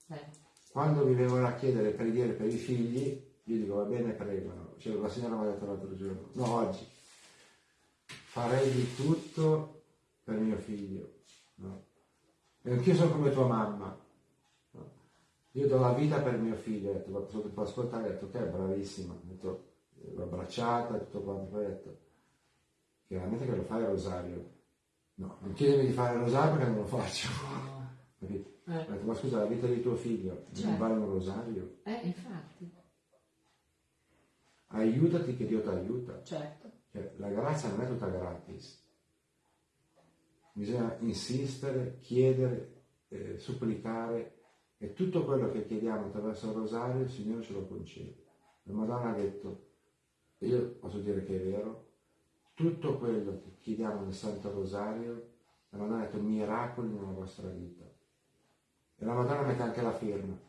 Eh. Quando mi vengono a chiedere preghiere per i figli, io dico va bene, pregano. Cioè, la signora mi ha detto l'altro giorno, no, oggi, farei di tutto per mio figlio. No? E anch'io sono come tua mamma. No? Io do la vita per mio figlio, ho detto, tipo ascoltare, ho detto, ok, bravissima, ho detto, l'ho abbracciata, tutto quanto, ho detto, chiaramente che lo fai il rosario. No, non chiedimi di fare il rosario perché non lo faccio. Capito? Eh. Detto, ma scusa, la vita di tuo figlio certo. non vale un rosario? Eh, infatti. Aiutati che Dio ti aiuta. Certo. Cioè, la grazia non è tutta gratis. Bisogna insistere, chiedere, eh, supplicare e tutto quello che chiediamo attraverso il rosario il Signore ce lo concede. La Madonna ha detto, e io posso dire che è vero, tutto quello che chiediamo nel Santo Rosario, la Madonna ha detto miracoli nella vostra vita. E la Madonna mette anche la firma,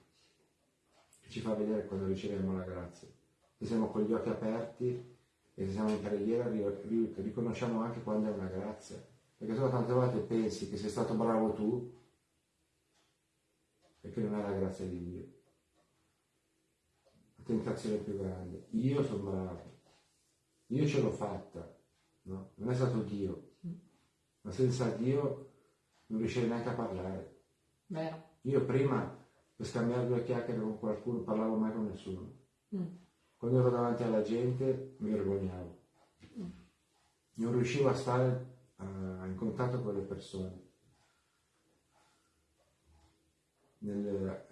che ci fa vedere quando riceviamo la grazia. Se siamo con gli occhi aperti e se siamo in preghiera riconosciamo anche quando è una grazia. Perché solo tante volte pensi che sei stato bravo tu che non è la grazia di Dio. La tentazione più grande. Io sono bravo. Io ce l'ho fatta. No? Non è stato Dio. Ma senza Dio non riuscirei neanche a parlare. Vero. Io prima per scambiare due chiacchiere con qualcuno parlavo mai con nessuno. Mm. Quando ero davanti alla gente mi vergognavo. Mm. Non riuscivo a stare uh, in contatto con le persone. Nel,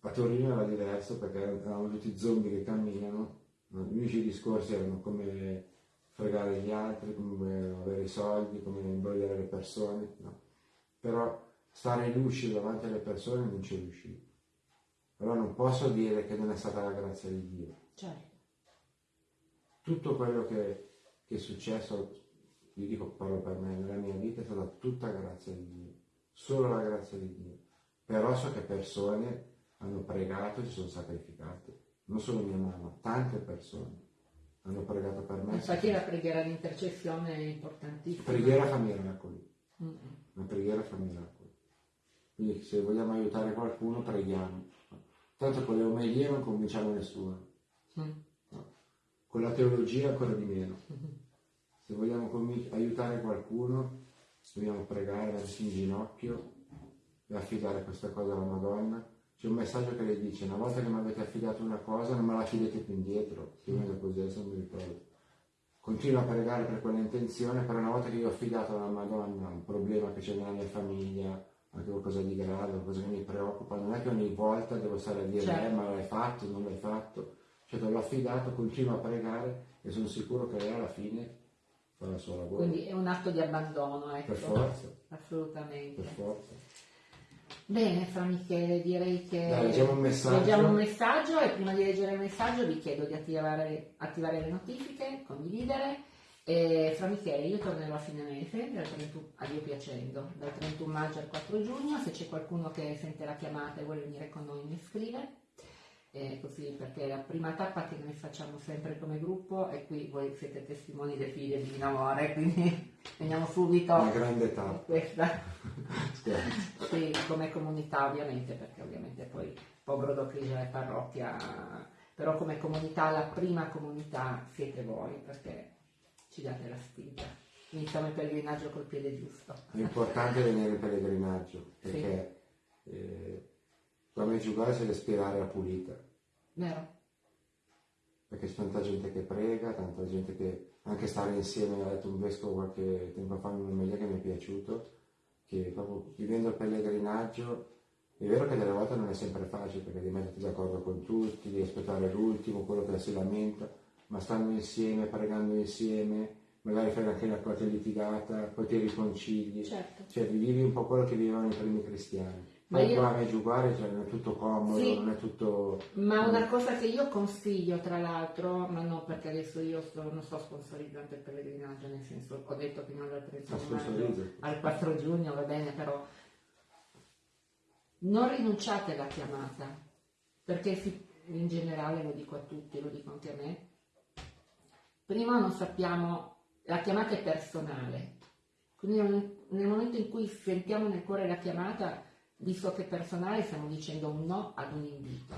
a Torino era diverso perché erano tutti zombie che camminano, gli unici discorsi erano come fregare gli altri, come avere i soldi, come imbrogliare le persone, no. Però stare lucido davanti alle persone non ci riuscivo. Però non posso dire che non è stata la grazia di Dio. Certo. Tutto quello che, che, è successo, io dico parlo per me, nella mia vita è stata tutta grazia di Dio. Solo la grazia di Dio. Però so che persone hanno pregato e si sono sacrificate. Non solo mia mamma, tante persone hanno pregato per me. Infatti la preghiera di intercessione è importantissima. Preghiera fa miracoli. Mm-hmm. La preghiera fa miracoli. Quindi se vogliamo aiutare qualcuno preghiamo. Tanto con le omelie non convinciamo nessuno. Mm. No. Con la teologia ancora di meno. Mm-hmm. Se vogliamo aiutare qualcuno dobbiamo pregare, mettersi in ginocchio e affidare questa cosa alla Madonna. C'è un messaggio che le dice, una volta che mi avete affidato una cosa non me la affidate più indietro, più o meno così, adesso non mi ricordo. Continuo a pregare per quella intenzione, però una volta che io ho affidato alla Madonna un problema che c'è nella mia famiglia, anche qualcosa di grave, qualcosa che mi preoccupa, non è che ogni volta devo stare a dire certo. eh, ma l'hai fatto, non l'hai fatto, cioè te l'ho affidato, continuo a pregare e sono sicuro che lei alla fine farà il suo lavoro. Quindi è un atto di abbandono, ecco. Per forza. Assolutamente. Per forza. Bene, Fra Michele, direi che Dai, leggiamo, un leggiamo un messaggio e prima di leggere il messaggio vi chiedo di attivare, attivare le notifiche, condividere. E fra Michele io tornerò a fine mese, dal 31, a Dio piacendo, dal 31 maggio al 4 giugno, se c'è qualcuno che sente la chiamata e vuole venire con noi mi scrive, eh, così perché è la prima tappa che noi facciamo sempre come gruppo e qui voi siete testimoni del figlio di Minamore, quindi veniamo subito. Una grande tappa. Questa sì, come comunità ovviamente perché ovviamente poi povero Docligio è parrocchia però come comunità la prima comunità siete voi perché ci date la spinta. Iniziamo il pellegrinaggio col piede giusto. L'importante è venire in pellegrinaggio, perché sì. eh, la Meggiugorje si deve spirare a pulita. Vero. Perché c'è tanta gente che prega, tanta gente che anche stare insieme, ha detto un vescovo qualche tempo fa in un'omelia che mi è piaciuto, che proprio vivendo il pellegrinaggio è vero che delle volte non è sempre facile perché devi metterti d'accordo con tutti, devi aspettare l'ultimo, quello che si lamenta, ma stando insieme, pregando insieme, magari fai anche una qualche litigata, poi ti riconcili, certo. cioè vivi un po' quello che vivevano i primi cristiani. Ma io... a Meggiuguari cioè, non è tutto comodo, sì, non è tutto... Ma una cosa che io consiglio, tra l'altro, ma non perché adesso io sto, non sto sponsorizzando il pellegrinaggio, nel senso, ho detto fino al 31 maggio, al 4 giugno, va bene, però non rinunciate alla chiamata, perché si, in generale lo dico a tutti, lo dico anche a me, prima non sappiamo, la chiamata è personale, quindi nel momento in cui sentiamo nel cuore la chiamata, visto che personale stiamo dicendo un no ad un invito.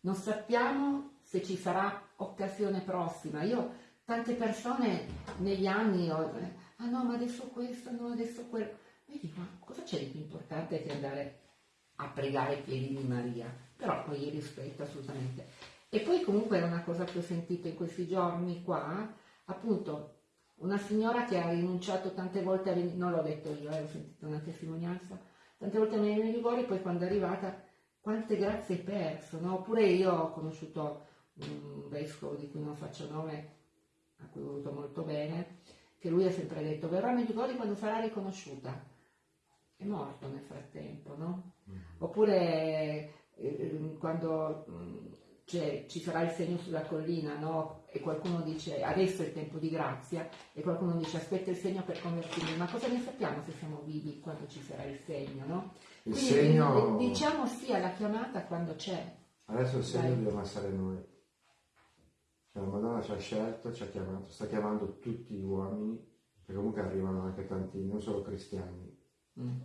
Non sappiamo se ci sarà occasione prossima. Io, tante persone negli anni, ho, ah no, ma adesso questo, no, adesso quello. E dico, ma cosa c'è di più importante che andare a pregare ai piedi di Maria? Però poi rispetto assolutamente. E poi comunque è una cosa che ho sentito in questi giorni qua, appunto, una signora che ha rinunciato tante volte a non l'ho detto io, eh, ho sentito una testimonianza, tante volte mi viene Ligori, poi quando è arrivata, quante grazie hai perso, no? Oppure io ho conosciuto un vescovo di cui non faccio nome, a cui ho voluto molto bene, che lui ha sempre detto, verrà a Medjugorje quando sarà riconosciuta. È morto nel frattempo, no? Mm. Oppure eh, quando mh, cioè, ci sarà il segno sulla collina, no? E qualcuno dice adesso è il tempo di grazia, e qualcuno dice aspetta il segno per convertirmi, ma cosa ne sappiamo se siamo vivi quando ci sarà il segno, no? Il Quindi segno... diciamo sì alla chiamata quando c'è. Adesso il segno Dai. dobbiamo essere noi. Cioè, la Madonna ci ha scelto, ci ha chiamato, sta chiamando tutti gli uomini, perché comunque arrivano anche tanti, non solo cristiani, mm.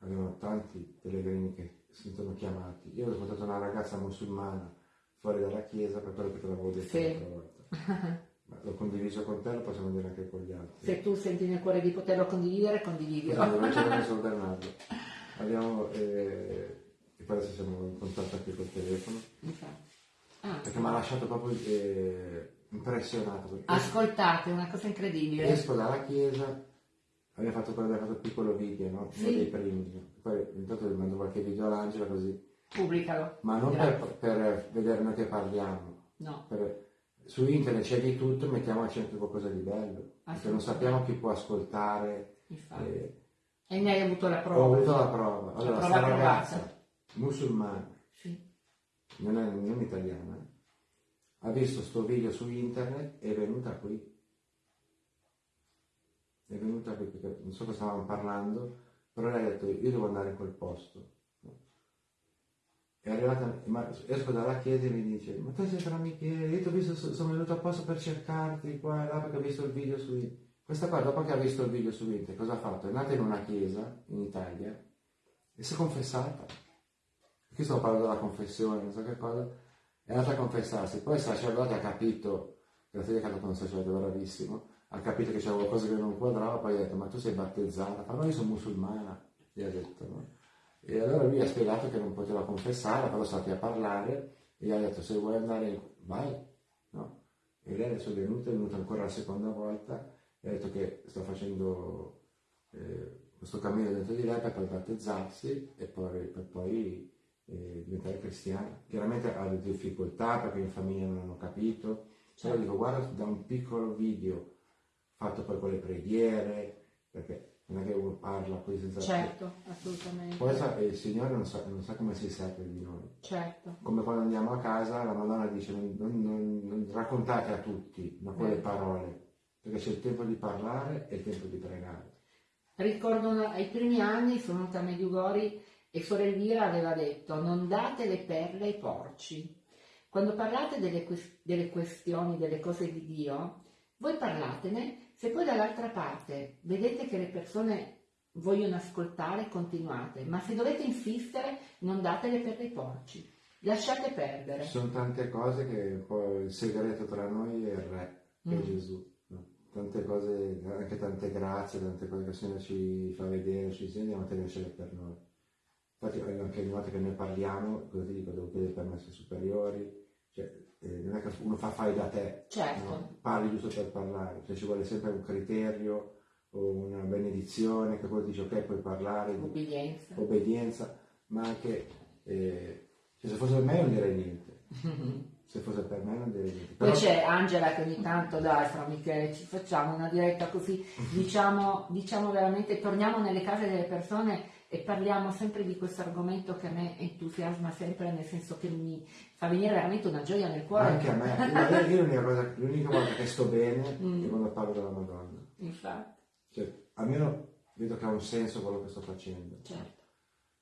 arrivano tanti pellegrini che si sono chiamati. Io ho portato una ragazza musulmana fuori dalla chiesa per quello che te l'avevo detto sì. volta. Ma l'ho condiviso con te, lo possiamo dire anche con gli altri. Se tu senti nel cuore di poterlo condividere, condividilo. Esatto, non sono Bernardo. Abbiamo, eh, e poi adesso siamo in contatto anche col telefono. Ah, perché mi ha lasciato proprio eh, impressionato. Ascoltate, una cosa incredibile. Esco dalla chiesa, abbiamo fatto, abbiamo fatto il piccolo video, no? Sì. Uno dei primi. Poi intanto vi mando qualche video all'Angela così. Pubblicalo. Ma non per, per, vedere noi che parliamo. No. Per, su internet c'è di tutto, mettiamoci anche qualcosa di bello. Perché non sappiamo chi può ascoltare. Eh, e ne hai avuto la prova. Ho avuto la prova. Allora, la prova ragazza musulmana, sì. non è non italiana, ha visto sto video su internet e è venuta qui è venuta perché non so cosa stavamo parlando, però lei ha detto io devo andare in quel posto. È arrivata, ma esco dalla chiesa e mi dice, ma tu sei fra Michele, io ti ho visto, sono venuto apposta per cercarti qua e là perché ho visto il video su internet. Questa qua dopo che ha visto il video su internet, cosa ha fatto? È andata in una chiesa in Italia e si è confessata. Qui sto parlando della confessione, non so che cosa. È andata a confessarsi, poi il sacerdote ha capito, grazie a Dio che ha fatto un sacerdote bravissimo, ha capito che c'era qualcosa che non quadrava, poi ha detto ma tu sei battezzata, ma io sono musulmana, gli ha detto no? E allora lui ha spiegato che non poteva confessare, però stati a parlare e gli ha detto se vuoi andare vai, no? E lei adesso è venuta, è venuta ancora la seconda volta e ha detto che sta facendo eh, questo cammino dentro di lei per poi battezzarsi e poi, per poi eh, diventare cristiana. Chiaramente ha delle difficoltà perché in famiglia non hanno capito, però dico guarda da un piccolo video fatto poi con le preghiere, perché non è che uno parla poi senza... Certo, assolutamente. Poi sa, il Signore non sa, non sa, come si serve di noi. Certo. Come quando andiamo a casa la Madonna dice non, non, non, raccontate a tutti, ma quelle eh. parole, perché c'è il tempo di parlare e il tempo di pregare. Ricordo ai primi anni sono venuta a Mediugori e Suor Elvira aveva detto non date le perle ai porci. Quando parlate delle, delle questioni, delle cose di Dio, voi parlatene se poi dall'altra parte vedete che le persone vogliono ascoltare, continuate, ma se dovete insistere non datele per dei porci, lasciate perdere. Ci sono tante cose che poi il segreto tra noi è il Re, che mm. è Gesù. Tante cose, anche tante grazie, tante cose che il Signore ci fa vedere, ci insegna, dobbiamo tenercele per noi. Infatti anche ogni volta che noi parliamo, cosa ti dico, devo chiedere permessi superiori, cioè, eh, non è che uno fa fai da te, certo. no? parli giusto per parlare, cioè ci vuole sempre un criterio o una benedizione che poi dice ok puoi parlare, obbedienza, obbedienza ma anche eh, cioè, se fosse per me non direi niente. Se fosse per me non direi niente. Però... Poi c'è Angela che ogni tanto dai fra Michele ci facciamo una diretta così, diciamo, diciamo veramente, torniamo nelle case delle persone e parliamo sempre di questo argomento che a me entusiasma sempre, nel senso che mi fa venire veramente una gioia nel cuore. Anche a me, io l'unica, cosa, l'unica volta che sto bene mm. è quando parlo della Madonna. Infatti. Cioè, almeno vedo che ha un senso quello che sto facendo. Certo.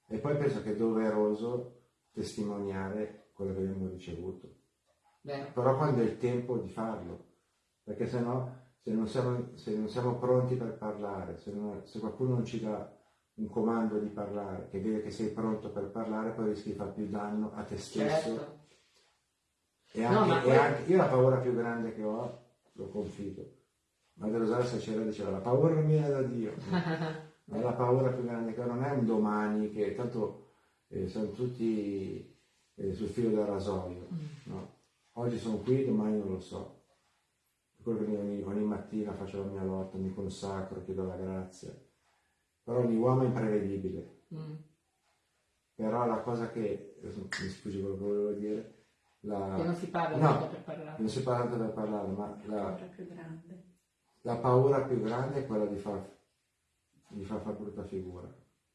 E poi penso che è doveroso testimoniare quello che abbiamo ricevuto. Vero. Però quando è il tempo di farlo, perché se no, se non siamo, se non siamo pronti per parlare, se, non, se qualcuno non ci dà un comando di parlare, che vede che sei pronto per parlare, poi rischi di fare più danno a te stesso. Certo. E, anche, no, e anche, io la paura più grande che ho, lo confido. Madre Rosaria Sacera diceva, la paura non viene da Dio. ma la paura più grande che ho non è un domani, che tanto eh, sono tutti eh, sul filo del rasoio. Mm. No? Oggi sono qui, domani non lo so. Quello che ogni, ogni mattina faccio la mia lotta, mi consacro, chiedo la grazia però ogni uomo è imprevedibile. Mm. Però la cosa che, mi scusi quello che volevo dire, la... Che non si parla no, tanto per parlare. Non si parla tanto per parlare, ma la, paura più grande. La paura più grande è quella di far, di far fare brutta figura.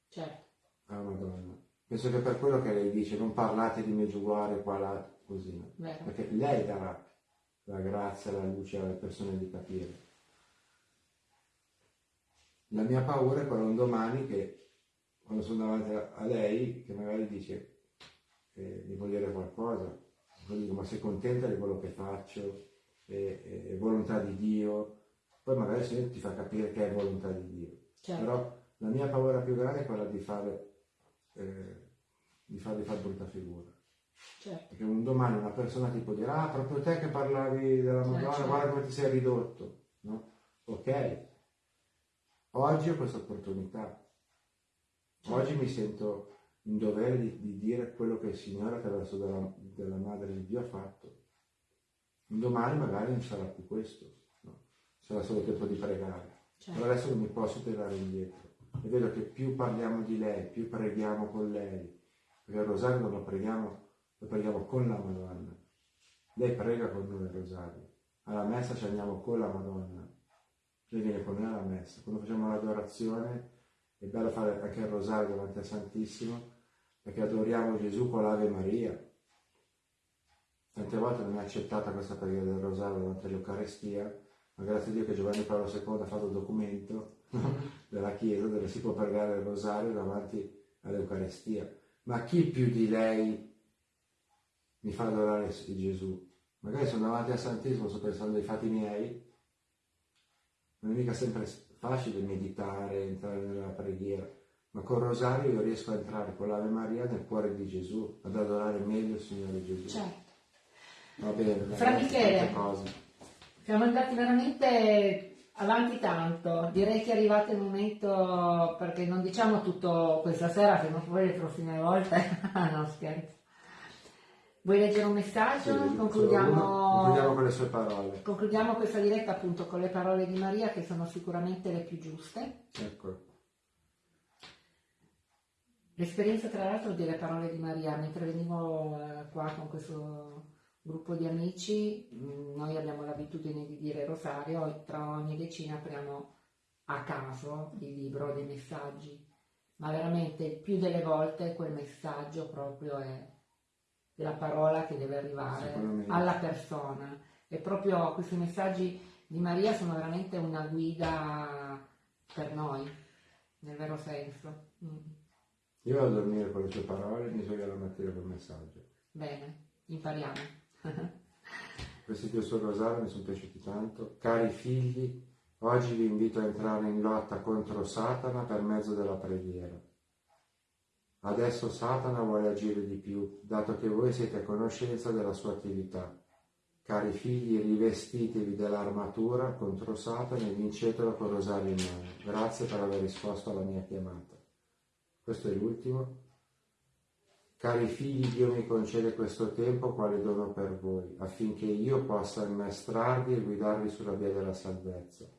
Certo. Ah, Madonna. Penso che per quello che lei dice, non parlate di Meggiuguare qua là, così. Vero. Perché lei darà la grazia, la luce alle persone di capire. La mia paura è quella un domani che quando sono davanti a, lei, che magari dice eh, mi vuol dire qualcosa, poi dico ma sei contenta di quello che faccio, è, è, volontà di Dio, poi magari Signore ti fa capire che è volontà di Dio. Certo. Però la mia paura più grande è quella di fare, eh, di fargli fare brutta figura. Certo. Perché un domani una persona ti può dire, ah, proprio te che parlavi della Madonna, eh, certo. guarda come ti sei ridotto. No? Ok, Oggi ho questa opportunità. Oggi mi sento in dovere di, di, dire quello che il Signore attraverso della, della Madre di Dio ha fatto. Domani magari non sarà più questo, no? sarà solo tempo di pregare. Certo. Però adesso non mi posso tirare indietro. E vedo che più parliamo di lei, più preghiamo con lei, perché il rosario non lo preghiamo, lo preghiamo con la Madonna. Lei prega con noi il rosario. Alla messa ci andiamo con la Madonna lei viene con noi alla messa. Quando facciamo l'adorazione è bello fare anche il rosario davanti al Santissimo perché adoriamo Gesù con l'Ave Maria. Tante volte non è accettata questa preghiera del rosario davanti all'Eucarestia, ma grazie a Dio che Giovanni Paolo II ha fatto il documento della Chiesa dove si può pregare il rosario davanti all'Eucarestia. Ma chi più di lei mi fa adorare Gesù? Magari sono davanti al Santissimo, sto pensando ai fatti miei, non è mica sempre facile meditare, entrare nella preghiera, ma col rosario io riesco a entrare con l'Ave Maria nel cuore di Gesù, ad adorare meglio il Signore Gesù. Certo. Va bene. Fra Michele, siamo andati veramente avanti tanto, direi che è arrivato il momento, perché non diciamo tutto questa sera, se non poi le prossime volte, no scherzo. Vuoi leggere un messaggio? Sì, concludiamo... concludiamo con le sue parole. Concludiamo questa diretta appunto con le parole di Maria che sono sicuramente le più giuste. Ecco. L'esperienza tra l'altro delle parole di Maria, mentre venivo eh, qua con questo gruppo di amici, mm, noi abbiamo l'abitudine di dire rosario e tra ogni decina apriamo a caso il libro dei messaggi, ma veramente più delle volte quel messaggio proprio è della parola che deve arrivare alla persona. E proprio questi messaggi di Maria sono veramente una guida per noi, nel vero senso. Mm. Io vado a dormire con le sue parole e mi sveglio la mattina col messaggio. Bene, impariamo. Questi due suoi rosario mi sono piaciuti tanto. Cari figli, oggi vi invito a entrare in lotta contro Satana per mezzo della preghiera. Adesso Satana vuole agire di più, dato che voi siete a conoscenza della sua attività. Cari figli, rivestitevi dell'armatura contro Satana e vincetelo con rosario in mano. Grazie per aver risposto alla mia chiamata. Questo è l'ultimo. Cari figli, Dio mi concede questo tempo quale dono per voi, affinché io possa ammaestrarvi e guidarvi sulla via della salvezza.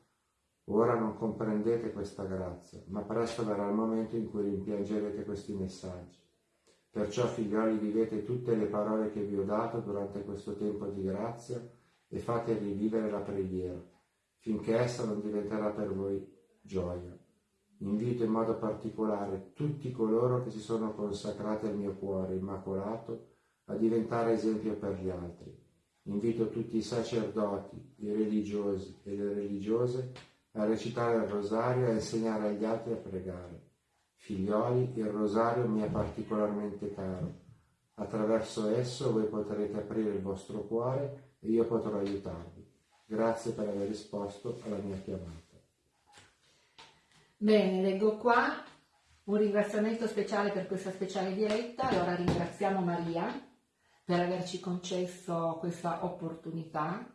Ora non comprendete questa grazia, ma presto verrà il momento in cui rimpiangerete questi messaggi. Perciò, figlioli, vivete tutte le parole che vi ho dato durante questo tempo di grazia e fate rivivere la preghiera, finché essa non diventerà per voi gioia. Invito in modo particolare tutti coloro che si sono consacrati al mio cuore immacolato a diventare esempio per gli altri. Invito tutti i sacerdoti, i religiosi e le religiose a recitare il rosario e a insegnare agli altri a pregare. Figlioli, il rosario mi è particolarmente caro. Attraverso esso voi potrete aprire il vostro cuore e io potrò aiutarvi. Grazie per aver risposto alla mia chiamata. Bene, leggo qua un ringraziamento speciale per questa speciale diretta. Allora ringraziamo Maria per averci concesso questa opportunità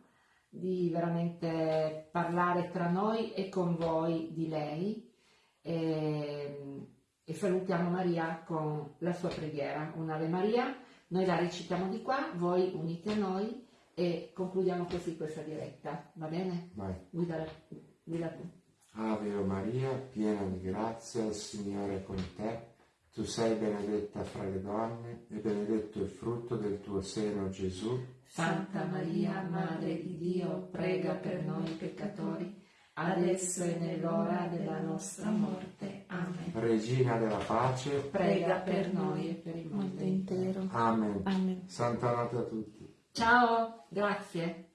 di veramente parlare tra noi e con voi di lei. E, e salutiamo Maria con la sua preghiera, un'Ave Maria. Noi la recitiamo di qua, voi unite a noi e concludiamo così questa diretta, va bene? Vai. Guida, guida tu. Ave Maria, piena di grazia, il Signore è con te. Tu sei benedetta fra le donne e benedetto il frutto del tuo seno, Gesù. Santa Maria, Madre di Dio, prega per noi peccatori, adesso e nell'ora della nostra morte. Amen. Regina della pace, prega per noi e per il mondo intero. Amen. Amen. Santa notte a tutti. Ciao, grazie.